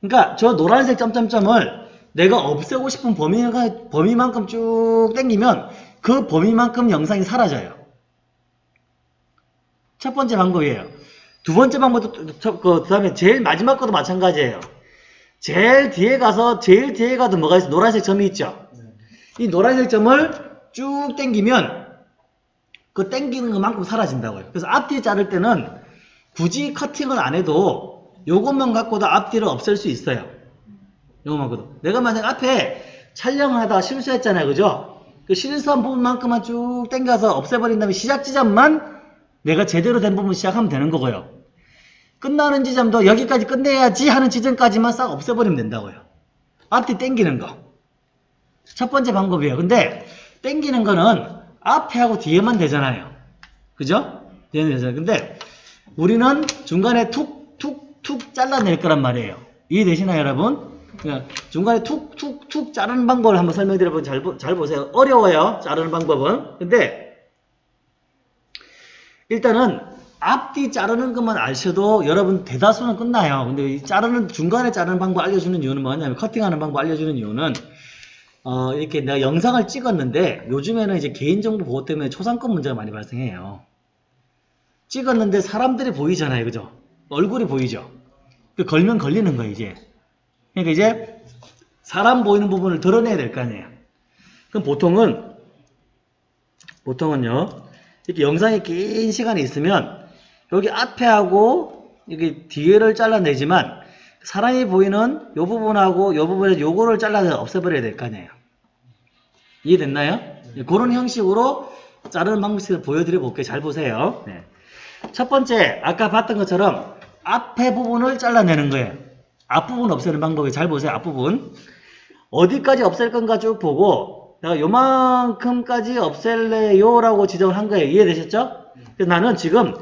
그러니까 저 노란색 점점점을 내가 없애고 싶은 범위, 범위만큼 쭉 당기면 그 범위만큼 영상이 사라져요. 첫 번째 방법이에요. 두 번째 방법도 저- 그 다음에 제일 마지막 것도 마찬가지예요. 제일 뒤에 가서 제일 뒤에 가도 뭐가 있어? 노란색 점이 있죠. 네. 이 노란색 점을 쭉 당기면 그 당기는 것만큼 사라진다고요. 그래서 앞뒤 자를 때는 굳이 커팅을 안 해도 요것만 갖고도 앞뒤를 없앨 수 있어요. 요것만 갖고도. 내가 만약 앞에 촬영을 하다가 실수했잖아요. 그죠? 그 실수한 부분만큼만 쭉 당겨서 없애버린 다음에 시작 지점만 내가 제대로 된 부분 시작하면 되는 거고요. 끝나는 지점도 여기까지 끝내야지 하는 지점까지만 싹 없애버리면 된다고요. 앞뒤 당기는 거. 첫 번째 방법이에요. 근데 땡기는 거는 앞에 하고 뒤에만 되잖아요. 그죠? 뒤에는 되잖아요. 근데 우리는 중간에 툭, 툭, 툭 잘라낼 거란 말이에요. 이해되시나요, 여러분? 그냥 중간에 툭, 툭, 툭 자르는 방법을 한번 설명드려보면 잘, 보- 잘 보세요. 어려워요. 자르는 방법은. 근데, 일단은, 앞뒤 자르는 것만 아셔도 여러분 대다수는 끝나요. 근데 이 자르는, 중간에 자르는 방법 알려주는 이유는 뭐냐면, 커팅하는 방법 알려주는 이유는, 어, 이렇게 내가 영상을 찍었는데, 요즘에는 이제 개인정보 보호 때문에 초상권 문제가 많이 발생해요. 찍었는데 사람들이 보이잖아요. 그죠? 얼굴이 보이죠? 그 걸면 걸리는 거예요, 이제. 그러니까 이제 사람 보이는 부분을 드러내야 될 거 아니에요. 그럼 보통은 보통은요. 이렇게 영상이 긴 시간이 있으면 여기 앞에 하고 여기 뒤에를 잘라내지만 사람이 보이는 요 부분하고 요 부분에 요거를 잘라서 없애버려야 될 거 아니에요. 이해됐나요? 예, 그런 형식으로 자르는 방식을 보여드려 볼게요. 잘 보세요. 네. 첫 번째 아까 봤던 것처럼 앞에 부분을 잘라내는 거예요. 앞부분 없애는 방법이 잘 보세요. 앞부분. 어디까지 없앨 건가 쭉 보고 내가 요만큼까지 없앨래요 라고 지정을 한 거예요. 이해되셨죠? 그래서 나는 지금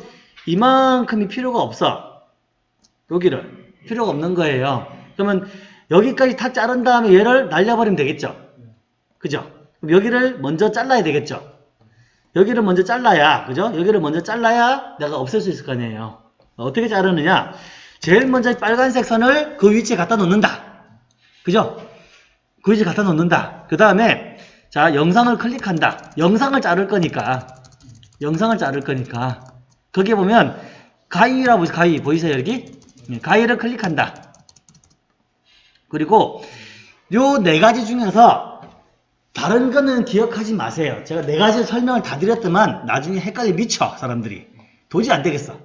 이만큼이 필요가 없어. 여기를. 필요가 없는 거예요. 그러면 여기까지 다 자른 다음에 얘를 날려버리면 되겠죠? 그죠? 그럼 여기를 먼저 잘라야 되겠죠? 여기를 먼저 잘라야, 그죠? 여기를 먼저 잘라야 내가 없앨 수 있을 거 아니에요. 어떻게 자르느냐? 제일 먼저 빨간색 선을 그 위치에 갖다 놓는다. 그죠? 그 위치에 갖다 놓는다. 그 다음에, 자, 영상을 클릭한다. 영상을 자를 거니까. 영상을 자를 거니까. 거기에 보면, 가위라고? 가위, 보이세요, 여기? 네, 가위를 클릭한다. 그리고, 요 네 가지 중에서, 다른 거는 기억하지 마세요. 제가 네 가지 설명을 다 드렸더만 나중에 헷갈려 미쳐 사람들이. 도저히 안 되겠어.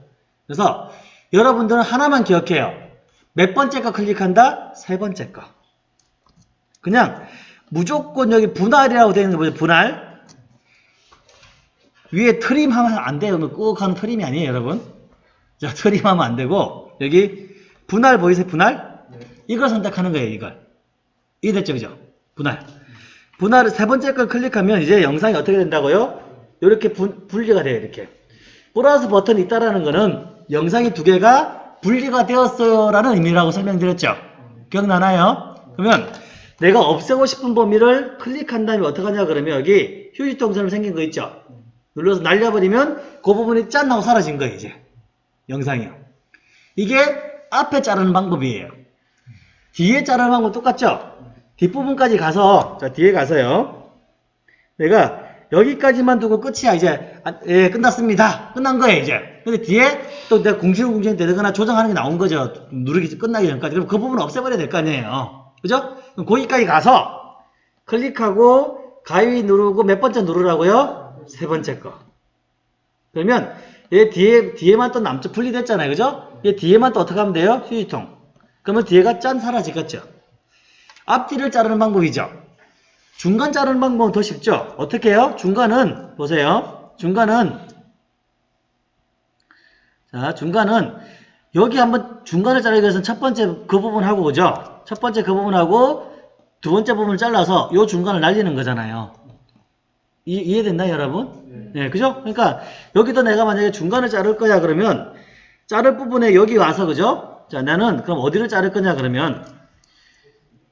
그래서 여러분들은 하나만 기억해요. 몇 번째 거 클릭한다? 세 번째 거. 그냥 무조건 여기 분할이라고 되어 있는 거 보죠? 분할. 위에 trim 하면 안 돼요. 꺽 하는 트림이 아니에요, 여러분. 자, trim 하면 안 되고 여기 분할 보이세요? 분할? 이걸 선택하는 거예요, 이걸. 이해됐죠? 그죠? 분할. 분할을 세 번째 걸 클릭하면 이제 영상이 어떻게 된다고요? 이렇게 분, 분리가 돼요. 이렇게. 플러스 버튼이 있다라는 거는 영상이 두 개가 분리가 되었어요 라는 의미라고 설명드렸죠. 기억나나요? 그러면 내가 없애고 싶은 범위를 클릭한 다음에 어떻게 하냐 그러면 여기 휴지통이 생긴 거 있죠. 눌러서 날려버리면 그 부분이 짠 하고 사라진 거예요. 이제 영상이요. 이게 앞에 자르는 방법이에요. 뒤에 자르는 방법 똑같죠? 뒷부분까지 가서 자 뒤에 가서요. 내가 여기까지만 두고 끝이야 이제. 아, 예 끝났습니다. 끝난 거예요 이제. 근데 뒤에 또 내가 궁시렁궁시렁 되거나 조정하는 게 나온 거죠. 누르기 끝나기 전까지. 그럼 그 부분 을 없애버려야 될 거 아니에요. 그죠? 그럼 거기까지 가서 클릭하고 가위 누르고 몇 번째 누르라고요? 세 번째 거. 그러면 얘 뒤에 뒤에만 또 남쪽 분리됐잖아요. 그죠 얘 뒤에만 또 어떻게 하면 돼요 휴지통 그러면 뒤에가 짠 사라지겠죠 앞뒤를 자르는 방법이죠. 중간 자르는 방법은 더 쉽죠. 어떻게 해요? 중간은 보세요. 중간은 자 중간은 여기 한번 중간을 자르기 위해서는 첫 번째 그 부분 하고 그죠? 첫 번째 그 부분하고 두 번째 부분을 잘라서 요 중간을 날리는 거잖아요. 이, 이해됐나요 여러분? 네, 그죠? 그러니까 여기도 내가 만약에 중간을 자를 거야 그러면 자를 부분에 여기 와서 그죠? 자 나는 그럼 어디를 자를 거냐 그러면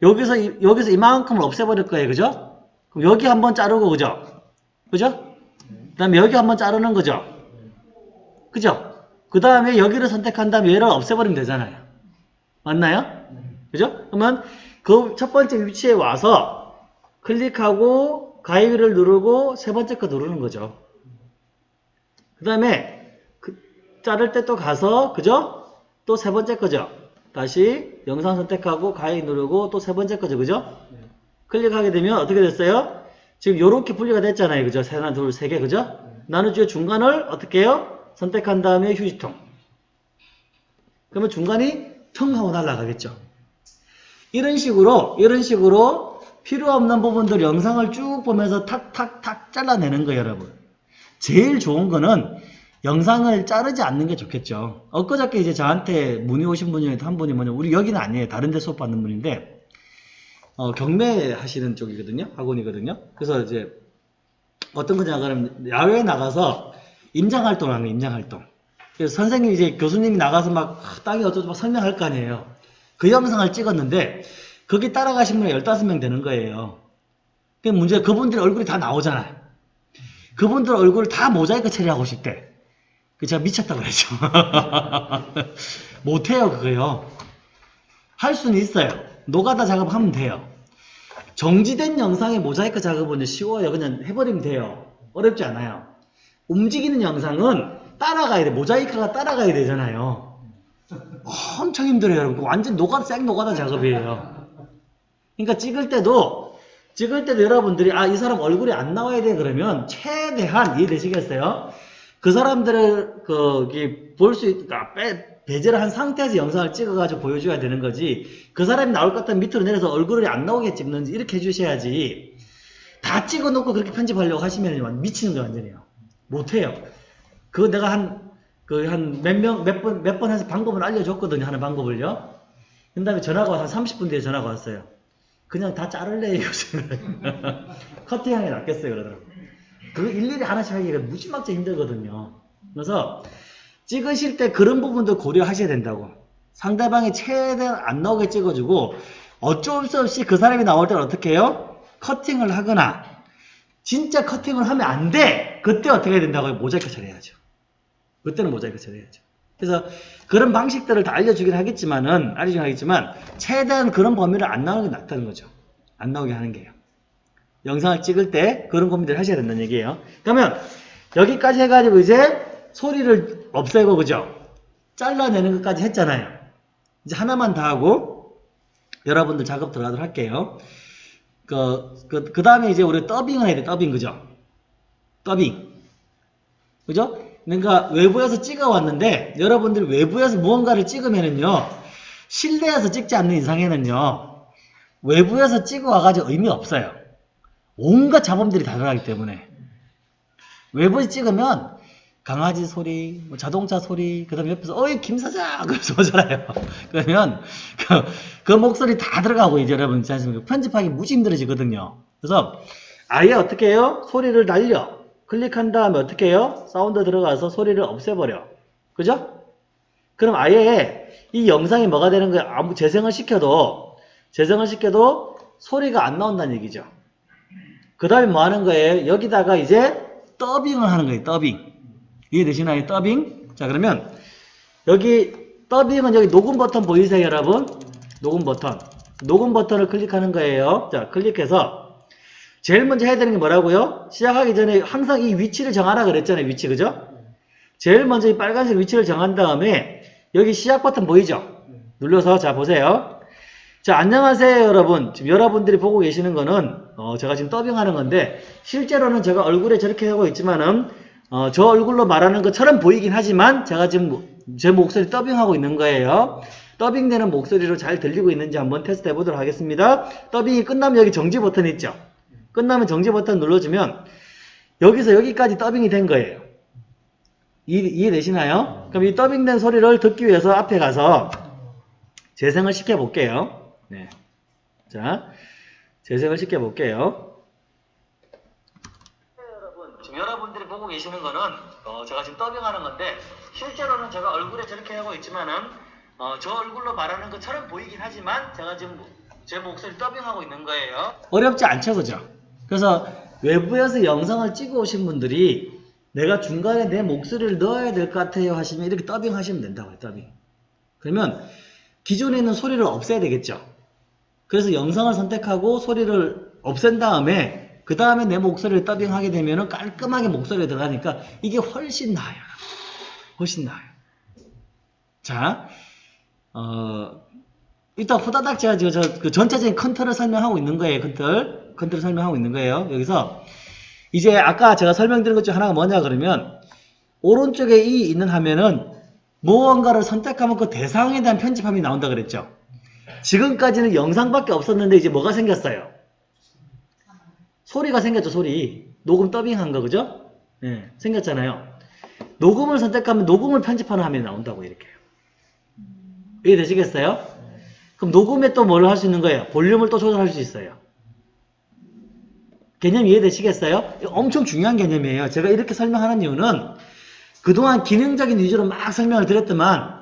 여기서 이- 여기서 이만큼을 없애버릴 거예요, 그죠? 그럼 여기 한번 자르고 그죠? 그죠? 그 다음에 여기 한번 자르는 거죠, 그죠? 그 다음에 여기를 선택한 다음에 얘를 없애버리면 되잖아요. 맞나요? 그죠? 그러면 그 첫 번째 위치에 와서 클릭하고 가위를 누르고 세 번째 거 누르는 거죠. 그 다음에 자를 때 또 가서 그죠? 또 세 번째 거죠. 다시 영상 선택하고 가위 누르고 또 세 번째 거죠. 그죠? 클릭하게 되면 어떻게 됐어요? 지금 요렇게 분리가 됐잖아요. 그죠? 하나, 둘, 세 개. 그죠? 나누주의 중간을 어떻게 해요? 선택한 다음에 휴지통. 그러면 중간이 텅 하고 날아가겠죠. 이런 식으로, 이런 식으로 필요 없는 부분들 영상을 쭉 보면서 탁탁탁 잘라내는 거예요, 여러분. 제일 좋은 거는 영상을 자르지 않는 게 좋겠죠. 엊그저께 이제 저한테 문의 오신 분 중에 한 분이 뭐냐, 우리 여기는 아니에요. 다른 데 수업 받는 분인데, 어, 경매 하시는 쪽이거든요. 학원이거든요. 그래서 이제 어떤 거냐, 그러면 야외에 나가서 임장활동을 하는 임장활동. 그래서 선생님 이제 교수님이 나가서 막 아, 땅이 어쩌고 막 설명할 거 아니에요. 그 영상을 찍었는데, 거기 따라가신 분이 15명 되는 거예요. 그 문제가 그분들 얼굴이 다 나오잖아요. 그분들 얼굴을 다 모자이크 처리하고 싶대. 그 제가 미쳤다 그랬죠. 못해요, 그거요. 할 수는 있어요. 노가다 작업하면 돼요. 정지된 영상의 모자이크 작업은 쉬워요. 그냥 해버리면 돼요. 어렵지 않아요. 움직이는 영상은 따라가야 돼. 모자이크가 따라가야 되잖아요. 엄청 힘들어요, 여러분. 완전 노가다, 생 노가다 작업이에요. 그러니까 찍을 때도, 찍을 때도 여러분들이, 아, 이 사람 얼굴이 안 나와야 돼. 그러면 최대한 이해되시겠어요? 그 사람들을, 그, 볼 수, 있, 아, 빼, 배제를 한 상태에서 영상을 찍어가지고 보여줘야 되는 거지. 그 사람이 나올 것 같으면 밑으로 내려서 얼굴이 안 나오게 찍는지 이렇게 해주셔야지. 다 찍어놓고 그렇게 편집하려고 하시면 미치는 거 완전히요. 못해요. 그거 내가 한, 그, 한 몇 명, 몇 번, 몇 번 해서 방법을 알려줬거든요. 하는 방법을요. 그 다음에 전화가 와서 한 30분 뒤에 전화가 왔어요. 그냥 다 자를래, 이거는. 커팅하는 게 낫겠어요. 그러더라고요. 그거 일일이 하나씩 하기가 무지막지 힘들거든요. 그래서 찍으실 때 그런 부분도 고려하셔야 된다고. 상대방이 최대한 안 나오게 찍어주고 어쩔 수 없이 그 사람이 나올 때는 어떻게 해요? 커팅을 하거나 진짜 커팅을 하면 안 돼! 그때 어떻게 해야 된다고요? 모자이크 처리해야죠. 그때는 모자이크 처리해야죠. 그래서 그런 방식들을 다 알려주긴 하겠지만은 알려주긴 하겠지만 최대한 그런 범위를 안 나오는 게 낫다는 거죠. 안 나오게 하는 게요. 영상을 찍을 때 그런 고민들을 하셔야 된다는 얘기예요. 그러면 여기까지 해가지고 이제 소리를 없애고 그죠? 잘라내는 것까지 했잖아요. 이제 하나만 더 하고 여러분들 작업 들어가도록 할게요. 그, 그, 그 다음에 이제 우리 더빙을 해야 돼, 더빙, 그죠? 더빙. 그죠? 그러니까 외부에서 찍어왔는데 여러분들 외부에서 무언가를 찍으면은요, 실내에서 찍지 않는 이상에는요, 외부에서 찍어와가지고 의미 없어요. 온갖 잡음들이 다 들어가기 때문에. 외부에 찍으면 강아지 소리, 뭐 자동차 소리, 그 다음에 옆에서, 어이, 김 사장! 그러면서 오잖아요. 그러면, 그, 그 목소리 다 들어가고, 이제 여러분, 않습니까? 편집하기 무지 힘들어지거든요. 그래서, 아예 어떻게 해요? 소리를 날려. 클릭한 다음에 어떻게 해요? 사운드 들어가서 소리를 없애버려. 그죠? 그럼 아예 이 영상이 뭐가 되는 거예요? 아무 재생을 시켜도, 재생을 시켜도 소리가 안 나온다는 얘기죠. 그 다음에 뭐 하는 거예요? 여기다가 이제 더빙을 하는 거예요, 더빙. 이해되시나요? 더빙? 자, 그러면 여기 더빙은 여기 녹음 버튼 보이세요, 여러분? 녹음 버튼. 녹음 버튼을 클릭하는 거예요. 자, 클릭해서 제일 먼저 해야 되는 게 뭐라고요? 시작하기 전에 항상 이 위치를 정하라 그랬잖아요, 위치, 그죠? 제일 먼저 이 빨간색 위치를 정한 다음에 여기 시작 버튼 보이죠? 눌러서 자, 보세요. 자, 안녕하세요, 여러분. 지금 여러분들이 보고 계시는 거는 어, 제가 지금 더빙하는 건데 실제로는 제가 얼굴에 저렇게 하고 있지만은 어, 저 얼굴로 말하는 것처럼 보이긴 하지만 제가 지금 제 목소리 더빙하고 있는 거예요. 더빙되는 목소리로 잘 들리고 있는지 한번 테스트 해보도록 하겠습니다. 더빙이 끝나면 여기 정지 버튼 있죠? 끝나면 정지 버튼 눌러주면 여기서 여기까지 더빙이 된 거예요. 이해, 이해되시나요? 그럼 이 더빙된 소리를 듣기 위해서 앞에 가서 재생을 시켜볼게요. 네. 자, 재생을 시켜볼게요. 여러분, 지금 여러분들이 보고 계시는 거는 어, 제가 지금 더빙하는 건데 실제로는 제가 얼굴에 저렇게 하고 있지만은 어, 저 얼굴로 말하는 것처럼 보이긴 하지만 제가 지금 제 목소리 더빙하고 있는 거예요. 어렵지 않죠, 그죠? 그래서 외부에서 영상을 찍어 오신 분들이 내가 중간에 내 목소리를 넣어야 될 것 같아요 하시면 이렇게 더빙 하시면 된다고요, 더빙. 그러면 기존에 있는 소리를 없애야 되겠죠. 그래서 영상을 선택하고 소리를 없앤 다음에 그 다음에 내 목소리를 더빙하게 되면 깔끔하게 목소리가 들어가니까 이게 훨씬 나아요. 훨씬 나아요. 자, 어, 이따 후다닥 제가 지금 저, 그 전체적인 컨트롤을 설명하고 있는 거예요. 컨트롤. 컨트롤 설명하고 있는 거예요. 여기서 이제 아까 제가 설명드린 것 중 하나가 뭐냐 그러면 오른쪽에 이 있는 화면은 무언가를 선택하면 그 대상에 대한 편집함이 나온다 그랬죠. 지금까지는 영상밖에 없었는데 이제 뭐가 생겼어요? 소리가 생겼죠, 소리. 녹음 더빙한 거, 그죠? 예, 생겼잖아요. 녹음을 선택하면 녹음을 편집하는 화면이 나온다고 이렇게. 이해되시겠어요? 그럼 녹음에 또 뭘 할 수 있는 거예요? 볼륨을 또 조절할 수 있어요. 개념 이해되시겠어요? 엄청 중요한 개념이에요. 제가 이렇게 설명하는 이유는 그동안 기능적인 위주로 막 설명을 드렸더만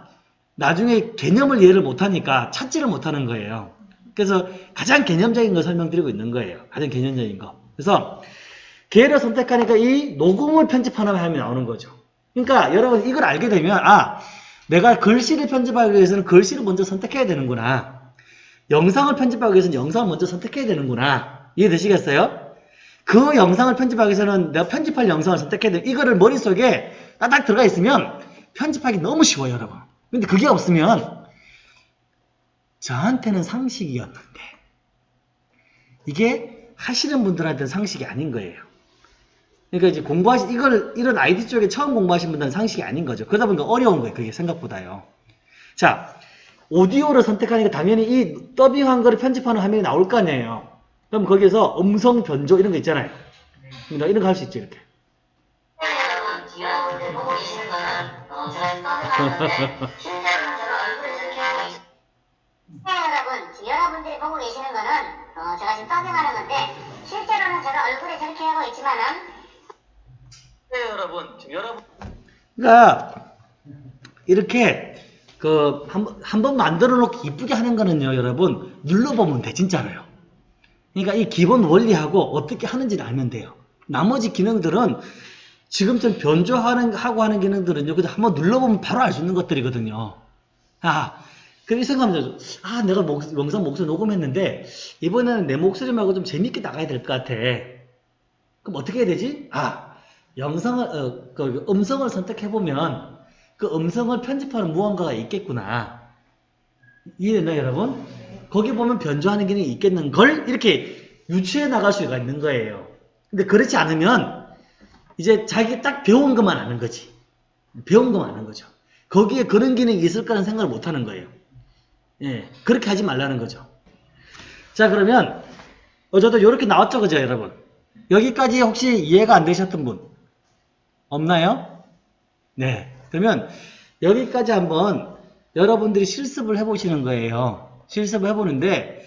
나중에 개념을 이해를 못하니까 찾지를 못하는 거예요. 그래서 가장 개념적인 걸 설명드리고 있는 거예요. 가장 개념적인 거. 그래서 기회를 선택하니까 이 녹음을 편집하는 화면이 나오는 거죠. 그러니까 여러분 이걸 알게 되면 아 내가 글씨를 편집하기 위해서는 글씨를 먼저 선택해야 되는구나. 영상을 편집하기 위해서는 영상을 먼저 선택해야 되는구나. 이해되시겠어요? 그 영상을 편집하기 위해서는 내가 편집할 영상을 선택해야 돼. 이거를 머릿속에 딱 들어가 있으면 편집하기 너무 쉬워요, 여러분. 근데 그게 없으면 저한테는 상식이었는데 이게 하시는 분들한테는 상식이 아닌 거예요. 그러니까 이제 공부하시 이걸 이런 아이디 쪽에 처음 공부하신 분들은 상식이 아닌 거죠. 그러다 보니까 어려운 거예요. 그게 생각보다요. 자, 오디오를 선택하니까 당연히 이 더빙한 거를 편집하는 화면이 나올 거 아니에요. 그럼 거기에서 음성 변조 이런 거 있잖아요. 그러니까 이런 거 할 수 있죠, 이렇게. 네, 여러분, 여러분들이 보고 계시는 거는 어, 제가 지금 떠들하는 건데 실제로는 제가 얼굴을 저렇게 하고 있지만은 네, 여러분, 지금 여러분 그러니까 이렇게 그한번 만들어 놓고 이쁘게 하는 거는요, 여러분 눌러보면 돼, 진짜로요. 그러니까 이 기본 원리하고 어떻게 하는지를 알면 돼요. 나머지 기능들은 지금처럼 변조하는 하고 하는 기능들은요, 그냥 한번 눌러보면 바로 알 수 있는 것들이거든요. 아, 그렇게 생각하면 아, 내가 목, 영상 목소리 녹음했는데 이번에는 내 목소리 말고 좀 재밌게 나가야 될 것 같아. 그럼 어떻게 해야 되지? 아, 영상을 어, 그 음성을 선택해 보면 그 음성을 편집하는 무언가가 있겠구나. 이해됐나요, 여러분? 거기 보면 변조하는 기능이 있겠는 걸 이렇게 유추해 나갈 수가 있는 거예요. 근데 그렇지 않으면 이제 자기 딱 배운 것만 아는 거지. 배운 것만 아는 거죠. 거기에 그런 기능이 있을 거라는 생각을 못 하는 거예요. 예, 그렇게 하지 말라는 거죠. 자, 그러면 어제도 이렇게 나왔죠, 그죠, 여러분? 여기까지 혹시 이해가 안 되셨던 분 없나요? 네. 그러면 여기까지 한번 여러분들이 실습을 해보시는 거예요. 실습을 해보는데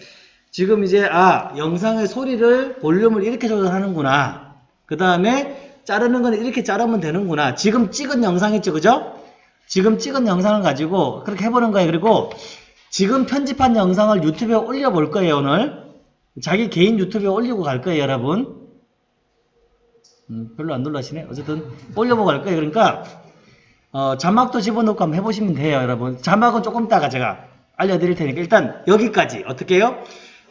지금 이제 아 영상의 소리를 볼륨을 이렇게 조절하는구나. 그 다음에 자르는 거는 이렇게 자르면 되는구나. 지금 찍은 영상 있죠, 그죠? 지금 찍은 영상을 가지고 그렇게 해보는 거예요. 그리고 지금 편집한 영상을 유튜브에 올려볼 거예요, 오늘. 자기 개인 유튜브에 올리고 갈 거예요, 여러분. 음, 별로 안 놀라시네. 어쨌든 올려보고 갈 거예요. 그러니까 어, 자막도 집어넣고 한번 해보시면 돼요, 여러분. 자막은 조금 이따가 제가 알려드릴 테니까 일단 여기까지 어떻게 해요?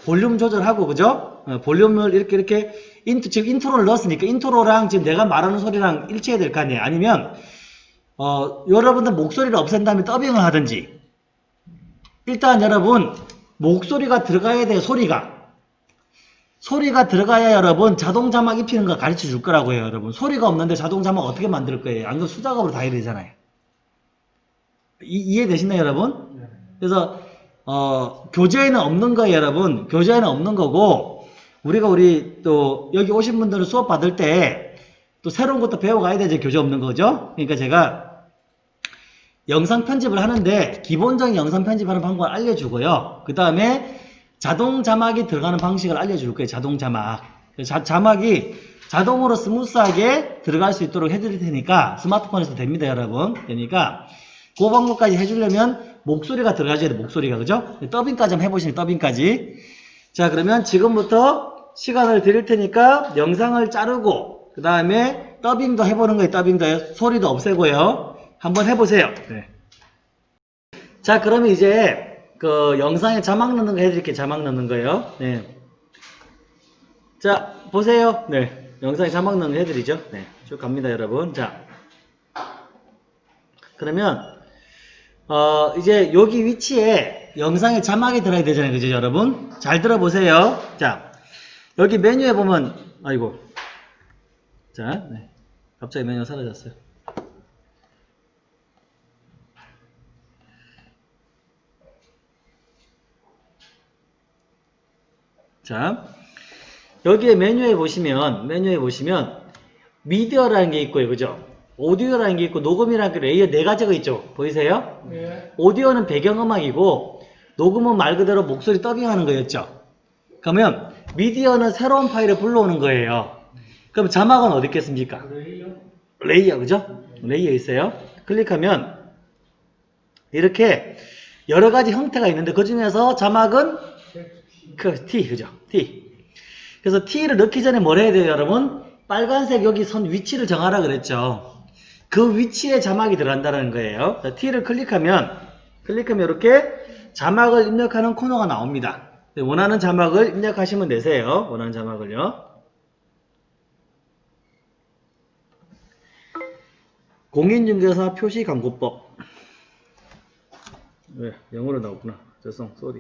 볼륨 조절하고 그죠? 어, 볼륨을 이렇게 이렇게 인트, 지금 인트로를 넣었으니까 인트로랑 지금 내가 말하는 소리랑 일치해야 될 거 아니에요. 아니면 어, 여러분들 목소리를 없앤 다음에 더빙을 하든지 일단 여러분 목소리가 들어가야 돼요. 소리가 소리가 들어가야 여러분 자동 자막 입히는 거 가르쳐 줄 거라고요. 여러분 소리가 없는데 자동 자막 어떻게 만들 거예요? 안 그러면 수작업으로 다 해야 되잖아요. 이, 해되시나요 여러분? 그래서 어, 교재에는 없는 거예요 여러분. 교재에는 없는 거고 우리가 우리 또 여기 오신 분들은 수업 받을 때 또 새로운 것도 배워가야 되죠. 교재 없는 거죠. 그러니까 제가 영상 편집을 하는데 기본적인 영상 편집하는 방법을 알려주고요. 그 다음에 자동 자막이 들어가는 방식을 알려줄 거예요. 자동 자막. 자, 자막이 자동으로 스무스하게 들어갈 수 있도록 해드릴 테니까 스마트폰에서 됩니다, 여러분. 그러니까 그 방법까지 해주려면 목소리가 들어가줘야 돼, 목소리가. 그죠? 더빙까지 한번 해보시면 더빙까지. 자, 그러면 지금부터 시간을 드릴 테니까 영상을 자르고 그 다음에 더빙도 해보는 거예요. 더빙도 소리도 없애고요. 한번 해보세요. 네. 자, 그러면 이제 그 영상에 자막 넣는 거 해드릴게요. 자막 넣는 거예요. 네. 자, 보세요. 네. 영상에 자막 넣는 거 해드리죠. 네. 쭉 갑니다, 여러분. 자. 그러면, 어, 이제 여기 위치에 영상에 자막이 들어야 되잖아요. 그죠, 여러분? 잘 들어보세요. 자. 여기 메뉴에 보면, 아이고. 자, 네. 갑자기 메뉴가 사라졌어요. 자, 여기에 메뉴에 보시면, 메뉴에 보시면, 미디어라는 게 있고요. 그죠? 오디오라는 게 있고, 녹음이라는 게 레이어 네 가지가 있죠. 보이세요? 네. 오디오는 배경음악이고, 녹음은 말 그대로 목소리 더빙하는 거였죠. 그러면, 미디어는 새로운 파일을 불러오는 거예요. 그럼 자막은 어디 있겠습니까? 레이어. 레이어, 그죠? 레이어 있어요. 클릭하면, 이렇게 여러 가지 형태가 있는데, 그 중에서 자막은 그 T 그죠? T. 그래서 T를 넣기 전에 뭘 해야 돼요, 여러분? 빨간색 여기 선 위치를 정하라 그랬죠. 그 위치에 자막이 들어간다는 거예요. 자, T를 클릭하면 클릭하면 이렇게 자막을 입력하는 코너가 나옵니다. 네, 원하는 자막을 입력하시면 되세요. 원하는 자막을요. 공인중개사 표시 광고법. 왜 영어로 나오구나. 죄송, 쏘리.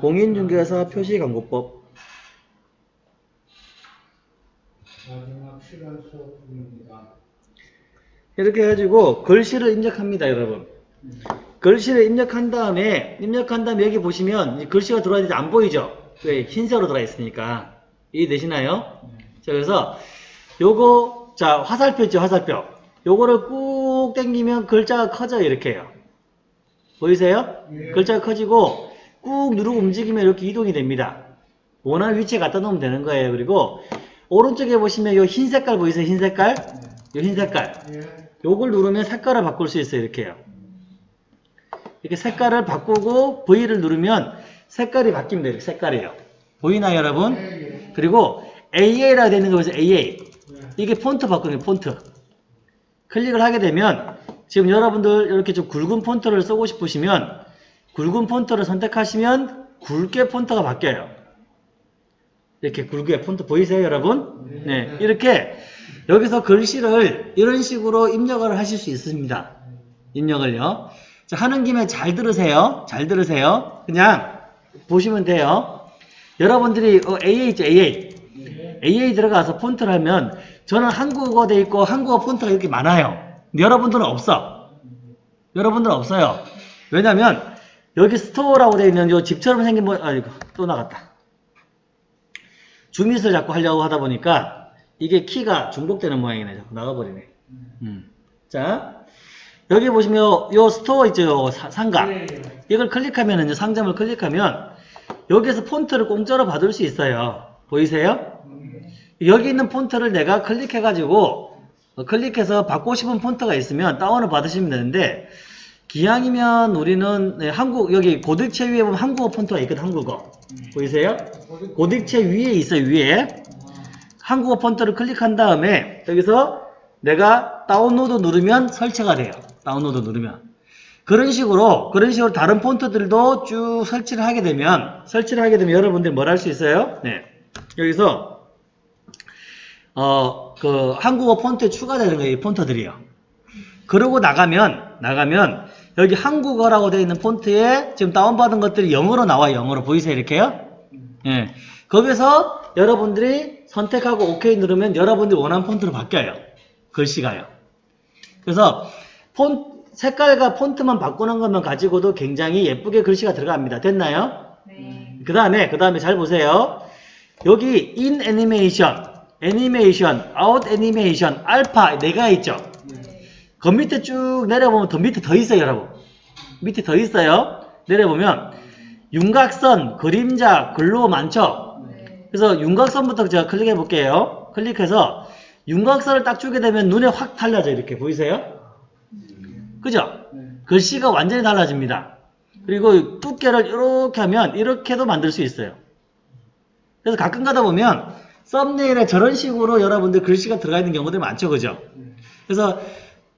공인중개사 표시 광고법. 마지막 시간 수업입니다. 이렇게 해가지고 글씨를 입력합니다, 여러분. 글씨를 입력한 다음에 입력한 다음에 여기 보시면 이 글씨가 들어와 있는데 안 보이죠? 왜 흰색으로 들어가 있으니까 이해되시나요? 자 그래서 요거 자 화살표 있죠 화살표 요거를 꾹 당기면 글자가 커져요 이렇게요 보이세요? 예. 글자가 커지고 꾹 누르고 움직이면 이렇게 이동이 됩니다 원하는 위치에 갖다 놓으면 되는 거예요 그리고 오른쪽에 보시면 요흰 색깔 보이세요 흰 색깔? 요흰 색깔 예. 요걸 누르면 색깔을 바꿀 수 있어요. 이렇게요. 이렇게 색깔을 바꾸고 V를 누르면 색깔이 바뀝니다. 이렇게 색깔이에요. 보이나요, 여러분? 예. 그리고 AA라 되는 거 보세요. AA. 예. 이게 폰트 바꾸는. 폰트. 클릭을 하게 되면 지금 여러분들 이렇게 좀 굵은 폰트를 쓰고 싶으시면 굵은 폰트를 선택하시면 굵게 폰트가 바뀌어요. 이렇게 굵게 폰트 보이세요, 여러분? 네, 이렇게 여기서 글씨를 이런 식으로 입력을 하실 수 있습니다. 입력을요. 자, 하는 김에 잘 들으세요. 잘 들으세요. 그냥 보시면 돼요. 여러분들이 어, AA 있죠, AA. AA 들어가서 폰트를 하면 저는 한국어 돼 있고 한국어 폰트가 이렇게 많아요. 근데 여러분들은 없어. 여러분들은 없어요. 왜냐면 여기 스토어라고 되어 있는 요 집처럼 생긴 뭐 아이고 또 나갔다. ZoomIt을 자꾸 하려고 하다 보니까 이게 키가 중복되는 모양이네. 자꾸 나가버리네. 음. 자, 여기 보시면 요, 요 스토어 있죠. 요 사- 상가. 예. 이걸 클릭하면 상점을 클릭하면 여기에서 폰트를 공짜로 받을 수 있어요. 보이세요? 여기 있는 폰트를 내가 클릭해가지고 어, 클릭해서 받고 싶은 폰트가 있으면 다운을 받으시면 되는데 기왕이면 우리는 네, 한국 여기 고딕체 위에 보면 한국어 폰트가 있거든 한국어 보이세요? 고딕체 위에 있어요 위에 한국어 폰트를 클릭한 다음에 여기서 내가 다운로드 누르면 설치가 돼요 다운로드 누르면 그런 식으로 그런 식으로 다른 폰트들도 쭉 설치를 하게 되면 설치를 하게 되면 여러분들이 뭘 할 수 있어요? 네 여기서 어 그 한국어 폰트에 추가되는 거예요 이 폰트들이요. 그러고 나가면 나가면 여기 한국어라고 되어 있는 폰트에 지금 다운받은 것들이 영어로 나와요 영어로 보이세요 이렇게요? 예 거기서 여러분들이 선택하고 OK 누르면 여러분들이 원하는 폰트로 바뀌어요 글씨가요. 그래서 폰 색깔과 폰트만 바꾸는 것만 가지고도 굉장히 예쁘게 글씨가 들어갑니다. 됐나요? 네. 그 다음에 그 다음에 잘 보세요. 여기 in animation, animation, out animation, 알파 네가 있죠. 그 밑에 쭉 내려보면 더 밑에 더 있어요, 여러분. 밑에 더 있어요. 내려보면 윤곽선, 그림자, 글로 많죠. 그래서 윤곽선부터 제가 클릭해 볼게요. 클릭해서 윤곽선을 딱 주게 되면 눈에 확 달라져 이렇게 보이세요? 그죠? 글씨가 완전히 달라집니다. 그리고 두께를 이렇게 하면 이렇게도 만들 수 있어요. 그래서 가끔 가다 보면 썸네일에 저런 식으로 여러분들 글씨가 들어가 있는 경우들이 많죠. 그죠? 그래서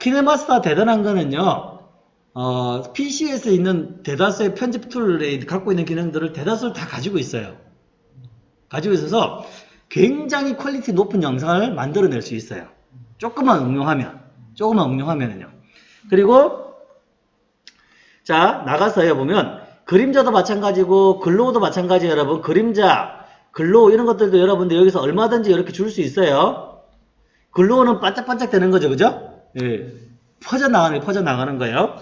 키네마스터 대단한 거는요. 어, PC에서 있는 대다수의 편집 tool에 갖고 있는 기능들을 대다수를 다 가지고 있어요. 가지고 있어서 굉장히 quality 높은 영상을 만들어낼 수 있어요. 조금만 응용하면. 조금만 응용하면은요. 그리고 자 나가서요 보면 그림자도 마찬가지고 glow도 마찬가지예요 여러분 그림자 glow 이런 것들도 여러분들 여기서 얼마든지 이렇게 줄 수 있어요 글로우는 반짝반짝 되는 거죠 그죠 예 퍼져나가는 퍼져나가는 거예요.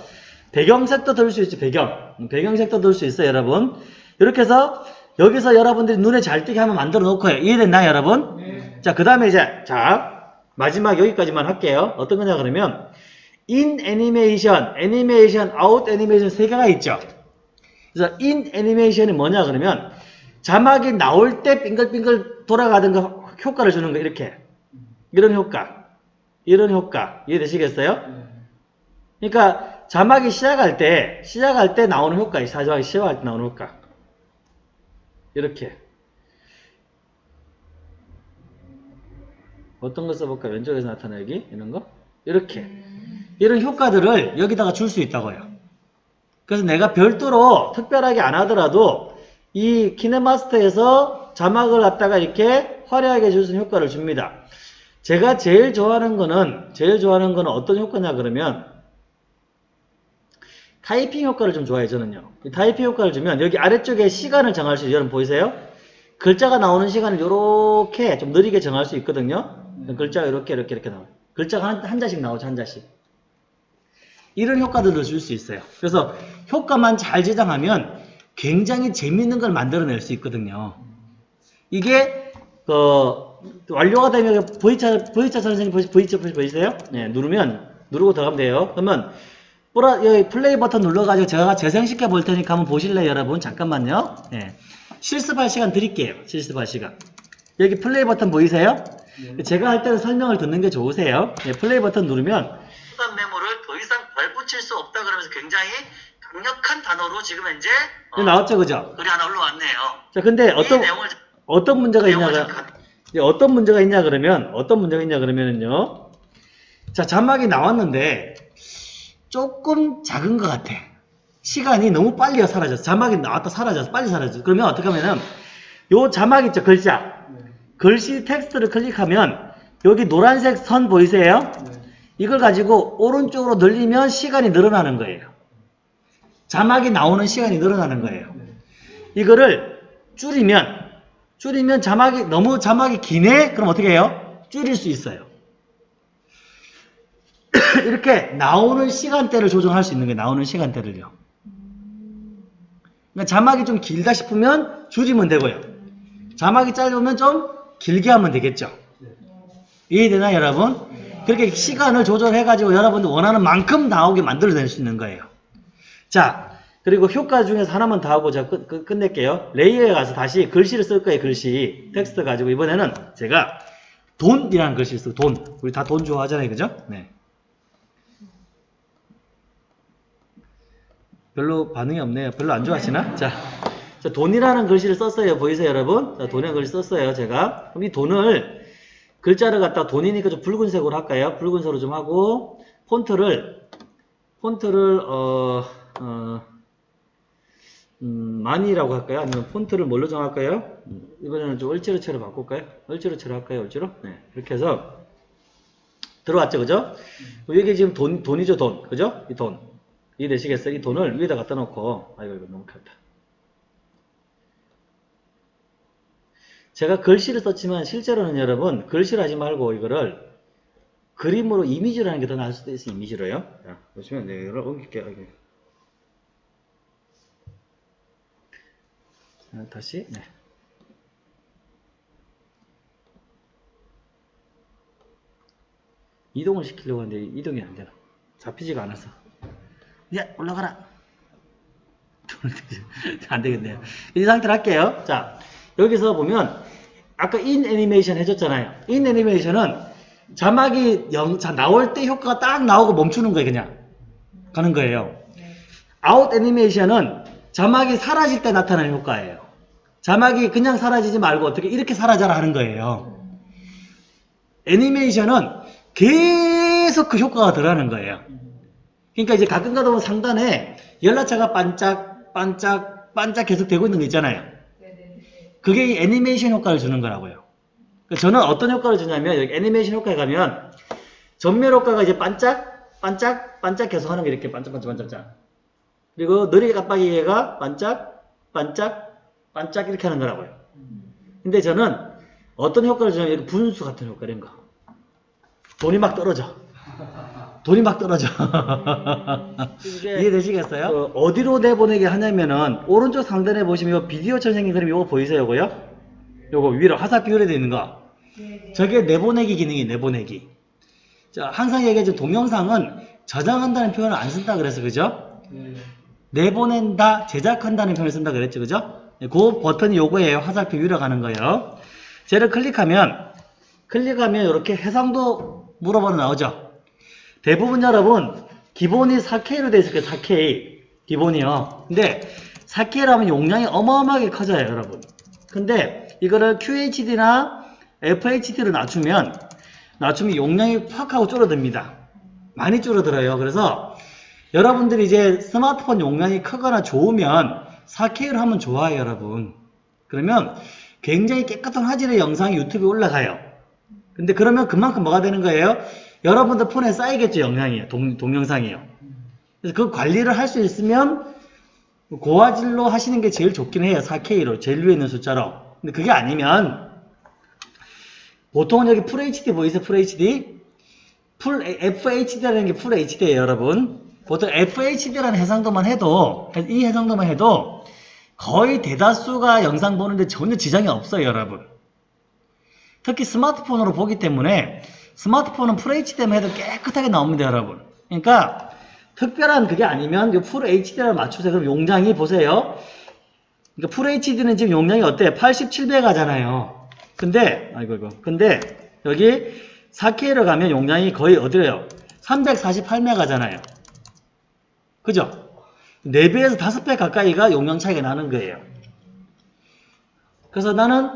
배경 색도 넣을 수 있죠 배경. 음, 배경 색도 넣을 수 있어요 여러분. 이렇게 해서 여기서 여러분들이 눈에 잘 띄게 한번 만들어 놓고요. 이해됐나요 여러분? 네. 자 그 다음에 이제 자 마지막 여기까지만 할게요. 어떤 거냐 그러면 in animation, animation, out animation 세 개가 있죠. 그래서 in animation이 뭐냐 그러면 자막이 나올 때 빙글빙글 돌아가던 거 효과를 주는 거 이렇게. 이런 효과 이런 효과 이해되시겠어요? 그러니까 자막이 시작할 때, 시작할 때 나오는 효과, 자막이 시작할 때 나오는 효과. 이렇게. 어떤 거 써볼까? 왼쪽에서 나타내기? 이런 거? 이렇게. 이런 효과들을 여기다가 줄 수 있다고요. 그래서 내가 별도로 특별하게 안 하더라도 이 키네마스터에서 자막을 갖다가 이렇게 화려하게 줄 수 있는 효과를 줍니다. 제가 제일 좋아하는 거는, 제일 좋아하는 거는 어떤 효과냐 그러면 타이핑 효과를 좀 좋아해요, 저는요. 이 타이핑 효과를 주면 여기 아래쪽에 시간을 정할 수 있어요. 여러분 보이세요? 글자가 나오는 시간을 이렇게 좀 느리게 정할 수 있거든요. 글자가 이렇게 이렇게 이렇게 나와요. 글자가 한, 한 자씩 나오죠, 한 자씩. 이런 효과들을 줄 수 있어요. 그래서 효과만 잘 제작하면 굉장히 재밌는 걸 만들어낼 수 있거든요. 이게 그 완료가 되면 V자 V자 선생님 보시 V자 보이세요? 네, 누르면 누르고 들어가면 돼요. 그러면 플라- 여기 플레이 버튼 눌러가지고 제가 재생시켜 볼 테니까 한번 보실래요, 여러분? 잠깐만요. 네. 실습할 시간 드릴게요. 실습할 시간. 여기 플레이 버튼 보이세요? 제가 할 때는 설명을 듣는 게 좋으세요. 네, 플레이 버튼 누르면 수단 메모를 더 이상 발붙일 수 없다 그러면서 굉장히 강력한 단어로 지금 현재 어, 나왔죠, 그죠? 글이 하나 올라왔네요. 자, 근데 어떤 어떤 문제가 있냐가 이제 어떤 문제가 있냐 그러면 어떤 문제가 있냐 그러면은요. 자, 자막이 나왔는데 조금 작은 것 같아. 시간이 너무 빨리 사라졌어. 자막이 나왔다 사라졌어. 빨리 사라졌어. 그러면 어떻게 하면은 요 자막 있죠, 글자. 글씨 텍스트를 클릭하면 여기 노란색 선 보이세요? 이걸 가지고 오른쪽으로 늘리면 시간이 늘어나는 거예요. 자막이 나오는 시간이 늘어나는 거예요. 이거를 줄이면 줄이면 자막이 너무 자막이 기네? 그럼 어떻게 해요? 줄일 수 있어요. 이렇게 나오는 시간대를 조정할 수 있는 거예요. 나오는 시간대를요. 그러니까 자막이 좀 길다 싶으면 줄이면 되고요. 자막이 짧으면 좀 길게 하면 되겠죠. 이해되나요, 여러분? 그렇게 시간을 조절해가지고 여러분들 원하는 만큼 나오게 만들어낼 수 있는 거예요. 자, 그리고 효과 중에서 하나만 더 하고 제가 끝, 끝, 끝낼게요. layer에 가서 다시 글씨를 쓸 거예요, 글씨. 텍스트 가지고 이번에는 제가 돈이라는 글씨를 쓰고 돈. 우리 다 돈 좋아하잖아요, 그죠? 네. 별로 반응이 없네요. 별로 안 좋아하시나? 자, 자, 돈이라는 글씨를 썼어요. 보이세요, 여러분? 자, 돈이라는 글씨 썼어요, 제가. 그럼 이 돈을 글자를 갖다 돈이니까 좀 붉은색으로 할까요? 붉은색으로 좀 하고 폰트를 폰트를 어, 어 음, 많이라고 할까요? 아니면 폰트를 뭘로 정할까요? 음, 이번에는 좀 얼지로체로 바꿀까요? 얼지로체로 할까요? 얼지로? 네. 이렇게 해서 들어왔죠, 그죠? 여기 지금 돈, 돈이죠, 돈. 그죠? 이 돈. 이해되시겠어요? 이 돈을 위에다 갖다 놓고, 아이고, 이거 너무 컸다. 제가 글씨를 썼지만 실제로는 여러분, 글씨를 하지 말고 이거를 그림으로 이미지로 하는 게 더 나을 수도 있어요, 이미지로요. 자, 보시면, 네, 이걸 옮길게요. 여기. 자, 다시, 네. 이동을 시키려고 하는데 이동이 안 되나. 잡히지가 않아서. 야, 올라가라. 안 되겠네요. 이 상태로 할게요. 자, 여기서 보면, 아까 in 애니메이션 해줬잖아요. in 애니메이션은 자막이 영, 자, 나올 때 효과가 딱 나오고 멈추는 거예요, 그냥. 가는 거예요. 아웃 애니메이션은 자막이 사라질 때 나타나는 효과예요. 자막이 그냥 사라지지 말고 어떻게 이렇게 사라져라 하는 거예요. 애니메이션은 계속 그 효과가 들어가는 거예요. 그러니까 이제 가끔 가다 보면 상단에 연락처가 반짝, 반짝, 반짝 계속 되고 있는 거 있잖아요. 그게 이 애니메이션 효과를 주는 거라고요. 그러니까 저는 어떤 효과를 주냐면 여기 애니메이션 효과에 가면 전멸 효과가 이제 반짝, 반짝, 반짝 계속 하는 게 이렇게 반짝, 반짝, 반짝. 그리고 느리게 깜빡이가 반짝, 반짝, 반짝 이렇게 하는 거라고요. 근데 저는 어떤 효과를 주냐면 분수 같은 효과 이런 거. 돈이 막 떨어져. 돈이 막 떨어져. 이해되시겠어요? 그 어디로 내보내게 하냐면은 오른쪽 상단에 보시면 요 비디오처럼 생긴 그림 요거 보이세요? 요거요? 요거 위로 화살표 위로 되어 있는 거. 저게 내보내기 기능이 내보내기. 자, 항상 얘기하죠. 동영상은 저장한다는 표현을 안 쓴다 그래서 그죠? 내보낸다, 제작한다는 표현을 쓴다 그랬죠. 그죠? 네, 그 버튼이 요거예요. 화살표 위로 가는 거예요. 쟤를 클릭하면 클릭하면 이렇게 해상도 물어보는 나오죠. 대부분 여러분 기본이 4K로 돼 있을 거예요. 4K. 기본이요. 근데 4K라면 용량이 어마어마하게 커져요, 여러분. 근데 이거를 QHD나 FHD로 낮추면 낮추면 용량이 팍 하고 줄어듭니다. 많이 줄어들어요. 그래서 여러분들이 이제 스마트폰 용량이 크거나 좋으면 4K로 하면 좋아요, 여러분. 그러면 굉장히 깨끗한 화질의 영상이 유튜브에 올라가요. 근데 그러면 그만큼 뭐가 되는 거예요? 여러분들 폰에 쌓이겠죠, 영상이요. 동, 동영상이요. 그래서 그 관리를 할 수 있으면 고화질로 하시는 게 제일 좋긴 해요. 4K로. 제일 위에 있는 숫자로. 근데 그게 아니면 보통은 여기 FHD 보이세요? FHD? 풀 FHD라는 게풀 HD예요, 여러분. 보통 FHD라는 해상도만 해도 이 해상도만 해도 거의 대다수가 영상 보는데 전혀 지장이 없어요, 여러분. 특히 스마트폰으로 보기 때문에 스마트폰은 FHD만 해도 깨끗하게 나옵니다, 여러분. 그러니까 특별한 그게 아니면 이풀 HD를 맞추세요. 그럼 용량이 보세요. 그러니까 풀 HD는 지금 용량이 어때요? 87배가잖아요. 근데 아이고 이거. 근데 여기 4K로 가면 용량이 거의 어디래요? 348메가잖아요. 그죠? 4배에서 5배 가까이가 용량 차이가 나는 거예요. 그래서 나는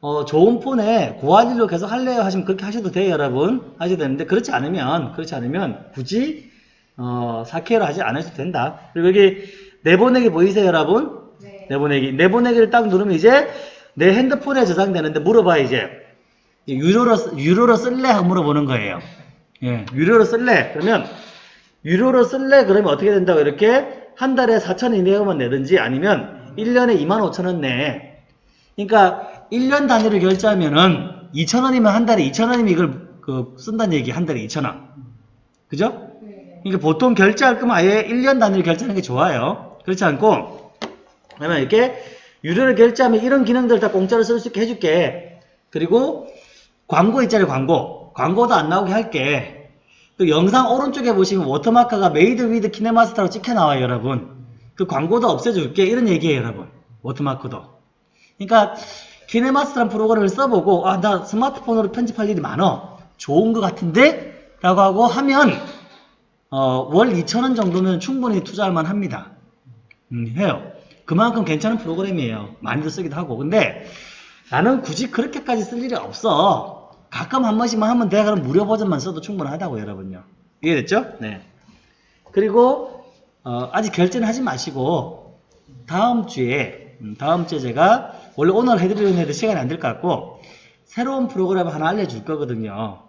어, 좋은 폰에 고화질로 계속 할래요 하시면 그렇게 하셔도 돼요 여러분. 하셔도 되는데 그렇지 않으면 그렇지 않으면 굳이 어, 4K로 하지 않으셔도 된다. 그리고 여기 내보내기 보이세요 여러분? 네. 내보내기. 내보내기를 딱 누르면 이제 내 핸드폰에 저장되는데 물어봐 이제 유료로 쓰- 유료로 쓸래? 하고 물어보는 거예요. 예 유료로 쓸래? 그러면 유료로 쓸래 그러면 어떻게 된다고 이렇게 한 달에 4천 이내로만 내든지 아니면 1년에 2만 5천 원 내. 그러니까 1년 단위로 결제하면은 2천 원이면 한 달에 2천 원이면 이걸 그 쓴다는 얘기 한 달에 2천 원. 그죠? 네. 그러니까 보통 결제할 거면 아예 1년 단위로 결제하는 게 좋아요. 그렇지 않고 그러면 이렇게 유료로 결제하면 이런 기능들 다 공짜로 쓸 수 있게 해줄게. 그리고 광고 있잖아요, 광고. 광고도 안 나오게 할게. 그 영상 오른쪽에 보시면 watermark가 Made with KineMaster로 찍혀 나와요, 여러분. 그 광고도 없애줄게. 이런 얘기예요, 여러분. watermark도. 그러니까 키네마스터라는 프로그램을 써보고 아, 나 스마트폰으로 편집할 일이 많어. 좋은 것 같은데? 라고 하고 하면 어, 월 2,000원 정도면 충분히 투자할 만 합니다. 음, 해요. 그만큼 괜찮은 프로그램이에요. 많이도 쓰기도 하고. 근데 나는 굳이 그렇게까지 쓸 일이 없어. 가끔 한 번씩만 하면 돼. 그럼 무료 버전만 써도 충분하다고 여러분요. 이해됐죠? 네. 그리고 어, 아직 결제는 하지 마시고 다음 주에 음, 다음 주에 제가 원래 오늘 해드리려는 애들 시간이 안 될 것 같고 새로운 프로그램 하나 알려줄 거거든요.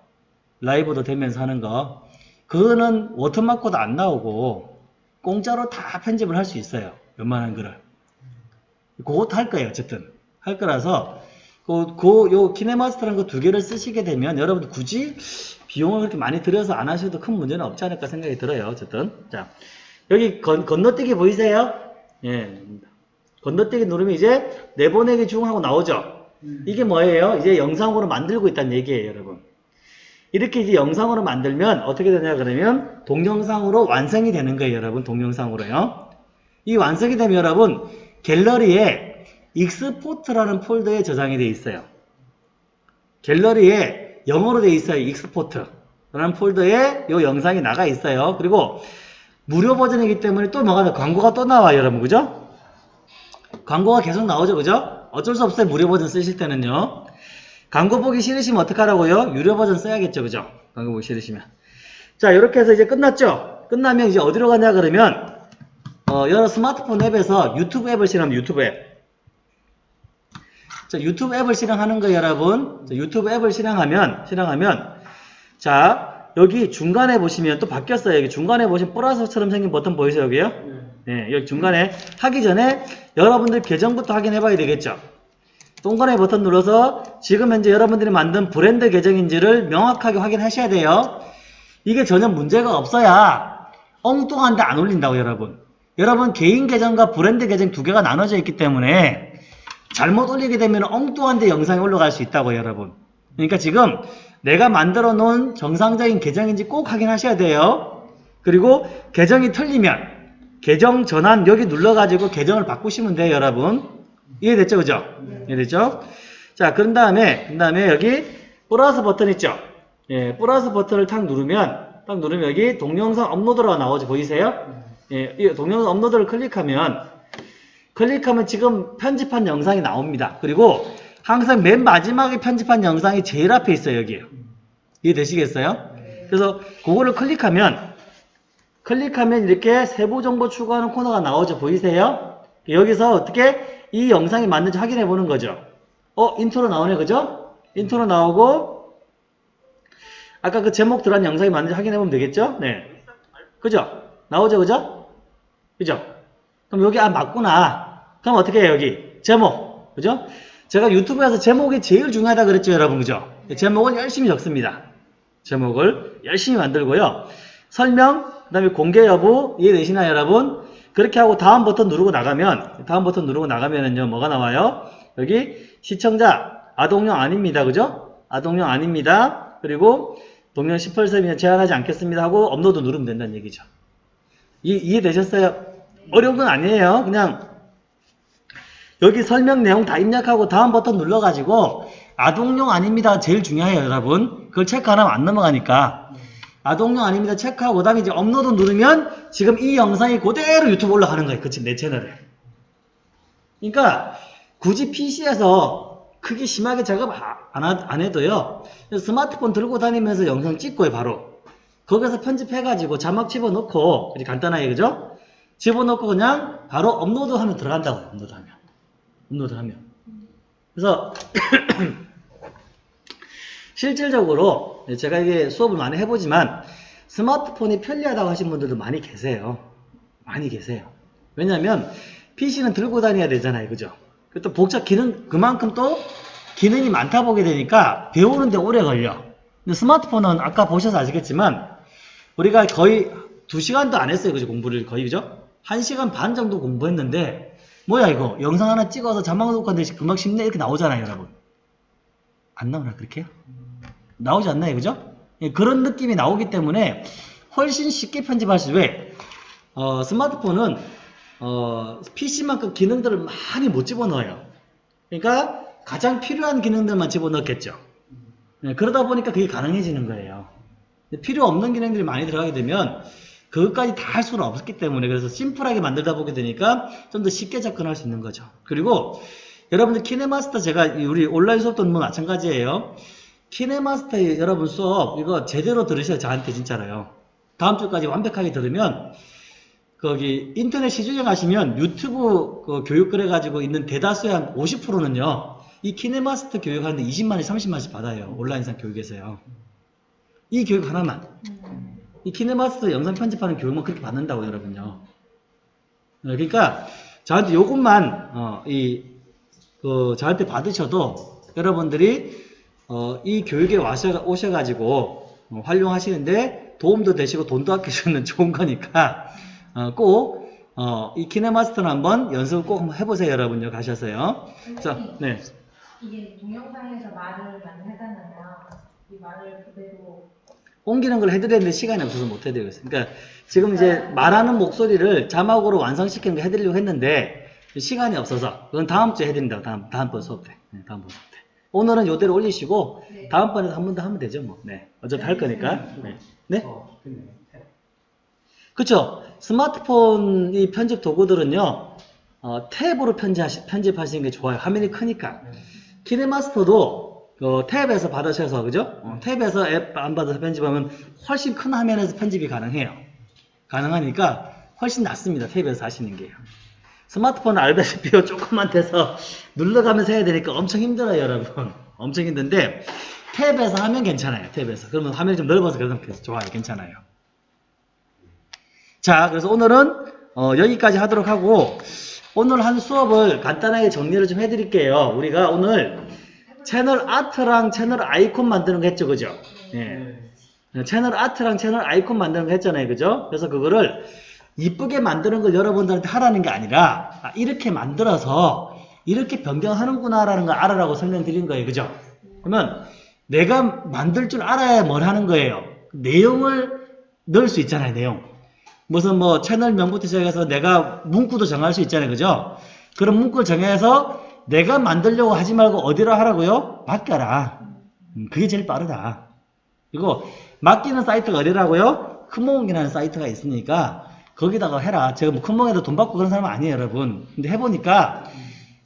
라이브도 되면서 하는 거. 그거는 워터마크도 안 나오고 공짜로 다 편집을 할 수 있어요. 웬만한 거를. 그것도 할 거예요. 어쨌든. 할 거라서 그, 그, 요 키네마스터라는 거 두 개를 쓰시게 되면 여러분들 굳이 비용을 그렇게 많이 들여서 안 하셔도 큰 문제는 없지 않을까 생각이 들어요. 어쨌든. 자. 여기 건, 건너뛰기 보이세요? 예. 건너뛰기 누르면 이제 내보내기 중 하고 나오죠? 이게 뭐예요? 이제 영상으로 만들고 있다는 얘기예요, 여러분. 이렇게 이제 영상으로 만들면 어떻게 되냐 그러면 동영상으로 완성이 되는 거예요, 여러분. 동영상으로요. 이 완성이 되면 여러분 갤러리에 export라는 폴더에 저장이 되어 있어요. 갤러리에 영어로 되어 있어요. export라는 폴더에 이 영상이 나가 있어요. 그리고 무료 버전이기 때문에 또 뭐가 나 광고가 또 나와요, 여러분. 그죠? 광고가 계속 나오죠, 그죠? 어쩔 수 없어요. 무료 버전 쓰실 때는요. 광고 보기 싫으시면 어떡하라고요? 유료 버전 써야겠죠, 그죠? 광고 보기 싫으시면. 자, 이렇게 해서 이제 끝났죠? 끝나면 이제 어디로 가냐 그러면 어, 여러 스마트폰 앱에서 유튜브 앱을 실행하면 유튜브 앱. 자, 유튜브 앱을 실행하는 거예요, 여러분. 자, 유튜브 앱을 실행하면, 실행하면, 자, 여기 중간에 보시면 또 바뀌었어요. 여기 중간에 보시면 플러스처럼 생긴 버튼 보이세요, 여기요? 네, 여기 중간에 하기 전에 여러분들 계정부터 확인해 봐야 되겠죠? 동그라미 버튼 눌러서 지금 현재 여러분들이 만든 브랜드 계정인지를 명확하게 확인하셔야 돼요. 이게 전혀 문제가 없어야 엉뚱한데 안 올린다고 여러분. 여러분 개인 계정과 브랜드 계정 두 개가 나눠져 있기 때문에 잘못 올리게 되면 엉뚱한데 영상이 올라갈 수 있다고 여러분. 그러니까 지금 내가 만들어 놓은 정상적인 계정인지 꼭 확인하셔야 돼요. 그리고 계정이 틀리면 계정 전환 여기 눌러가지고 계정을 바꾸시면 돼요 여러분. 이해됐죠 그죠? 이해됐죠? 자 그런 다음에 그 다음에 여기 플러스 버튼 있죠? 예, 플러스 버튼을 탁 누르면 딱 누르면 여기 동영상 업로드가 나오지 보이세요? 예, 이 동영상 업로드를 클릭하면 클릭하면 지금 편집한 영상이 나옵니다. 그리고 항상 맨 마지막에 편집한 영상이 제일 앞에 있어요, 여기에요. 이해되시겠어요? 그래서 그거를 클릭하면 클릭하면 이렇게 세부 정보 추가하는 코너가 나오죠. 보이세요? 여기서 어떻게 이 영상이 맞는지 확인해 보는 거죠. 어, 인트로 나오네, 그죠? 인트로 나오고 아까 그 제목 들어간 영상이 맞는지 확인해 보면 되겠죠? 네. 그죠? 나오죠, 그죠? 그죠? 그럼 여기 아 맞구나. 그럼 어떻게 해요, 여기? 제목. 그죠? 제가 유튜브에서 제목이 제일 중요하다 그랬죠, 여러분. 그죠? 제목은 열심히 적습니다. 제목을 열심히 만들고요. 설명, 그 다음에 공개 여부, 이해되시나요, 여러분? 그렇게 하고 다음 버튼 누르고 나가면, 다음 버튼 누르고 나가면은요, 뭐가 나와요? 여기 시청자, 아동용 아닙니다. 그죠? 아동용 아닙니다. 그리고 동영 18세 이상 제한하지 않겠습니다 하고 업로드 누르면 된다는 얘기죠. 이, 이해되셨어요? 어려운 건 아니에요. 그냥 여기 설명 내용 다 입력하고 다음 버튼 눌러가지고 아동용 아닙니다. 제일 중요해요, 여러분. 그걸 체크 안 하면 안 넘어가니까. 아동용 아닙니다. 체크하고 그 다음에 이제 업로드 누르면 지금 이 영상이 그대로 유튜브 올라가는 거예요. 그치? 내 채널에. 그러니까 굳이 PC에서 크게 심하게 작업 아- 안, 하- 안 해도요. 스마트폰 들고 다니면서 영상 찍고요, 바로. 거기서 편집해가지고 자막 집어넣고, 간단하게, 그죠? 집어넣고 그냥 바로 업로드하면 들어간다고요, 업로드하면. 업로드 하면. 그래서, 실질적으로 제가 이게 수업을 많이 해보지만 스마트폰이 편리하다고 하신 분들도 많이 계세요. 많이 계세요. 왜냐하면 PC는 들고 다녀야 되잖아요. 그죠? 또 복잡 기능, 그만큼 또 기능이 많다 보게 되니까 배우는데 오래 걸려. 근데 스마트폰은 아까 보셔서 아시겠지만 우리가 거의 2시간도 안 했어요. 그죠? 공부를 거의 그죠? 1시간 반 정도 공부했는데 뭐야 이거? 영상 하나 찍어서 자막 넣고 하는데 금방 쉽네? 이렇게 나오잖아요 여러분. 안 나오나 그렇게요? 나오지 않나요 그죠? 예, 그런 느낌이 나오기 때문에 훨씬 쉽게 편집할 수 왜? 어, 스마트폰은 어, PC만큼 기능들을 많이 못 집어넣어요. 그러니까 가장 필요한 기능들만 집어넣겠죠. 예, 그러다 보니까 그게 가능해지는 거예요. 필요 없는 기능들이 많이 들어가게 되면 그것까지 다 할 수는 없기 때문에 그래서 심플하게 만들다 보게 되니까 좀 더 쉽게 접근할 수 있는 거죠. 그리고 여러분들 키네마스터 제가 이 우리 온라인 수업도 뭐 마찬가지예요. 키네마스터 여러분 수업 이거 제대로 들으셔야 저한테 진짜로요. 다음 주까지 완벽하게 들으면 거기 인터넷 시중에 가시면 유튜브 그 교육 그래가지고 있는 대다수의 한 50%는요. 이 키네마스터 교육하는데 20만원, 30만원씩 받아요. 온라인상 교육에서요. 이 교육 하나만. 이 키네마스터 영상 편집하는 교육만 그렇게 받는다고 여러분요. 어, 그러니까 저한테 요것만 어, 이 그, 저한테 받으셔도 여러분들이 어, 이 교육에 와셔, 오셔가지고 어, 활용하시는데 도움도 되시고 돈도 아끼시는 좋은 거니까 어, 꼭 어, 이 키네마스터는 한번 연습을 꼭 한번 해보세요 여러분요 가셔서요. 자, 네. 이게 동영상에서 말을 많이 하잖아요. 이 말을 그대로 옮기는 걸 해드렸는데 시간이 없어서 못 해드리고 있어요. 그러니까 지금 이제 말하는 목소리를 자막으로 완성시키는 거 해드리려고 했는데 시간이 없어서 그건 다음 주에 해드린다고 다음 다음번 수업 때. 네, 다음번 수업 때. 오늘은 요대로 올리시고 네. 다음번에 한 번 더 하면 되죠 뭐. 네. 어차피 할 거니까. 네. 네? 어. 그쵸? 스마트폰 이 편집 도구들은요, 어, 탭으로 편집하시, 편집하시는 게 좋아요. 화면이 크니까. 키네마스터도 그 탭에서 받으셔서, 그죠? 어, 탭에서 앱 안 받아서 편집하면 훨씬 큰 화면에서 편집이 가능해요. 가능하니까 훨씬 낫습니다. 탭에서 하시는 게요. 스마트폰은 알다시피 조금만 돼서 눌러가면서 해야 되니까 엄청 힘들어요, 여러분. 엄청 힘든데, 탭에서 하면 괜찮아요. 탭에서. 그러면 화면이 좀 넓어서 그래서 좋아요. 괜찮아요. 자, 그래서 오늘은 어, 여기까지 하도록 하고 오늘 한 수업을 간단하게 정리를 좀 해드릴게요. 우리가 오늘 채널 아트랑 채널 아이콘 만드는 거 했죠, 그죠? 예. 네. 채널 아트랑 채널 아이콘 만드는 거 했잖아요, 그죠? 그래서 그거를 이쁘게 만드는 걸 여러분들한테 하라는 게 아니라 아, 이렇게 만들어서 이렇게 변경하는구나 라는 걸 알아라고 설명드린 거예요, 그죠? 그러면 내가 만들 줄 알아야 뭘 하는 거예요. 내용을 넣을 수 있잖아요, 내용. 무슨 뭐 채널명부터 시작해서 내가 문구도 정할 수 있잖아요. 그죠? 그런 문구를 정해서 내가 만들려고 하지 말고 어디로 하라고요? 맡겨라. 음, 그게 제일 빠르다. 그리고 맡기는 사이트가 어디라고요? 큰몽이라는 사이트가 있으니까 거기다가 해라. 제가 뭐 큰몽에도 돈 받고 그런 사람은 아니에요, 여러분. 근데 해보니까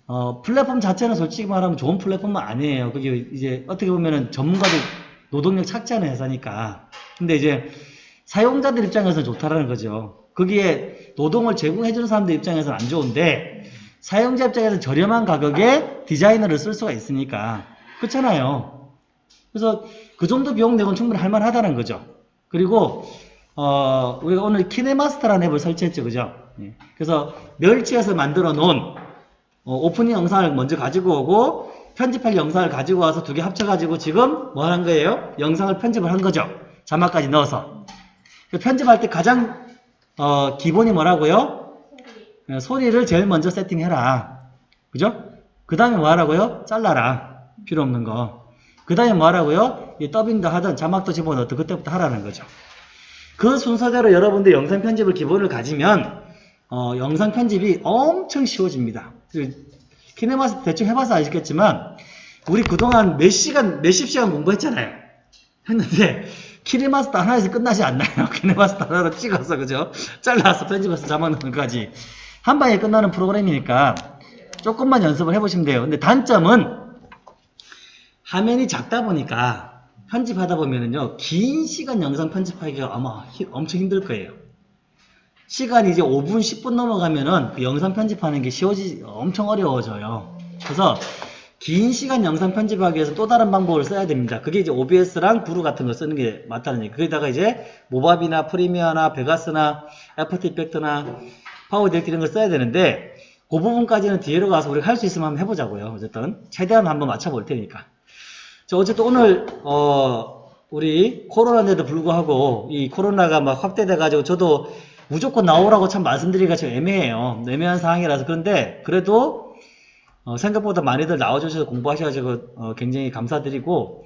어, 플랫폼 자체는 솔직히 말하면 좋은 플랫폼은 아니에요. 그게 이제 어떻게 보면은 전문가들 노동력 착취하는 회사니까. 근데 이제 사용자들 입장에서는 좋다라는 거죠. 거기에 노동을 제공해주는 사람들 입장에서는 안 좋은데 사용자 입장에서 저렴한 가격에 디자이너를 쓸 수가 있으니까 그렇잖아요. 그래서 그 정도 비용 내고는 충분히 할만하다는 거죠. 그리고 어, 우리가 오늘 키네마스터라는 앱을 설치했죠, 그죠? 예. 그래서 멸치에서 만들어 놓은 어, 오프닝 영상을 먼저 가지고 오고 편집할 영상을 가지고 와서 두 개 합쳐가지고 지금 뭐 하는 거예요? 영상을 편집을 한 거죠. 자막까지 넣어서. 그 편집할 때 가장 어, 기본이 뭐라고요? 예, 소리를 제일 먼저 세팅해라. 그죠? 그 다음에 뭐 하라고요? 잘라라. 필요 없는 거. 그 다음에 뭐 하라고요? 이 더빙도 하든 자막도 집어넣든 그때부터 하라는 거죠. 그 순서대로 여러분들 영상 편집을 기본을 가지면 어, 영상 편집이 엄청 쉬워집니다. 그 키네마스 대충 해봐서 아시겠지만 우리 그동안 몇 시간, 몇십 시간 공부했잖아요. 했는데 키네마스터 하나에서 끝나지 않나요? 키네마스터 하나로 찍어서 그죠? 잘라서 편집해서 넣는 것까지 한 방에 끝나는 프로그램이니까 조금만 연습을 해보시면 돼요. 근데 단점은 화면이 작다 보니까 편집하다 보면은요 긴 시간 영상 편집하기가 아마 히- 엄청 힘들 거예요. 시간이 이제 5분, 10분 넘어가면은 그 영상 편집하는 게 쉬워지, 엄청 어려워져요. 그래서 긴 시간 영상 편집하기 위해서 또 다른 방법을 써야 됩니다. 그게 이제 OBS랑 브루 같은 거 쓰는 게 맞다는 얘기. 거기다가 이제 모바비나 프리미어나 베가스나 After Effect나 Power Direct 이런 걸 써야 되는데 그 부분까지는 뒤로 가서 우리가 할 수 있으면 한번 해보자고요. 어쨌든 최대한 한번 맞춰볼 테니까. 자, 어쨌든 오늘 어 우리 코로나인데도 불구하고 이 코로나가 막 확대돼 가지고 저도 무조건 나오라고 참 말씀드리기가 좀 애매해요. 애매한 상황이라서 그런데 그래도 어, 생각보다 많이들 나와주셔서 공부하셔가지고 어, 굉장히 감사드리고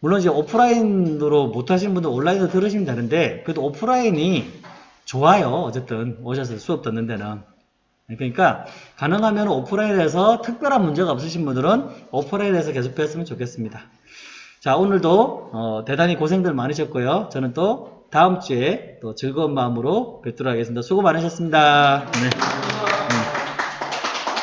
물론 이제 오프라인으로 못하시는 분들 온라인으로 들으시면 되는데 그래도 오프라인이 좋아요. 어쨌든 오셔서 수업 듣는 데는 그러니까 가능하면 오프라인에서 특별한 문제가 없으신 분들은 오프라인에서 계속 뵀으면 좋겠습니다. 자 오늘도 어, 대단히 고생들 많으셨고요. 저는 또 다음 주에 또 즐거운 마음으로 뵙도록 하겠습니다. 수고 많으셨습니다. 네.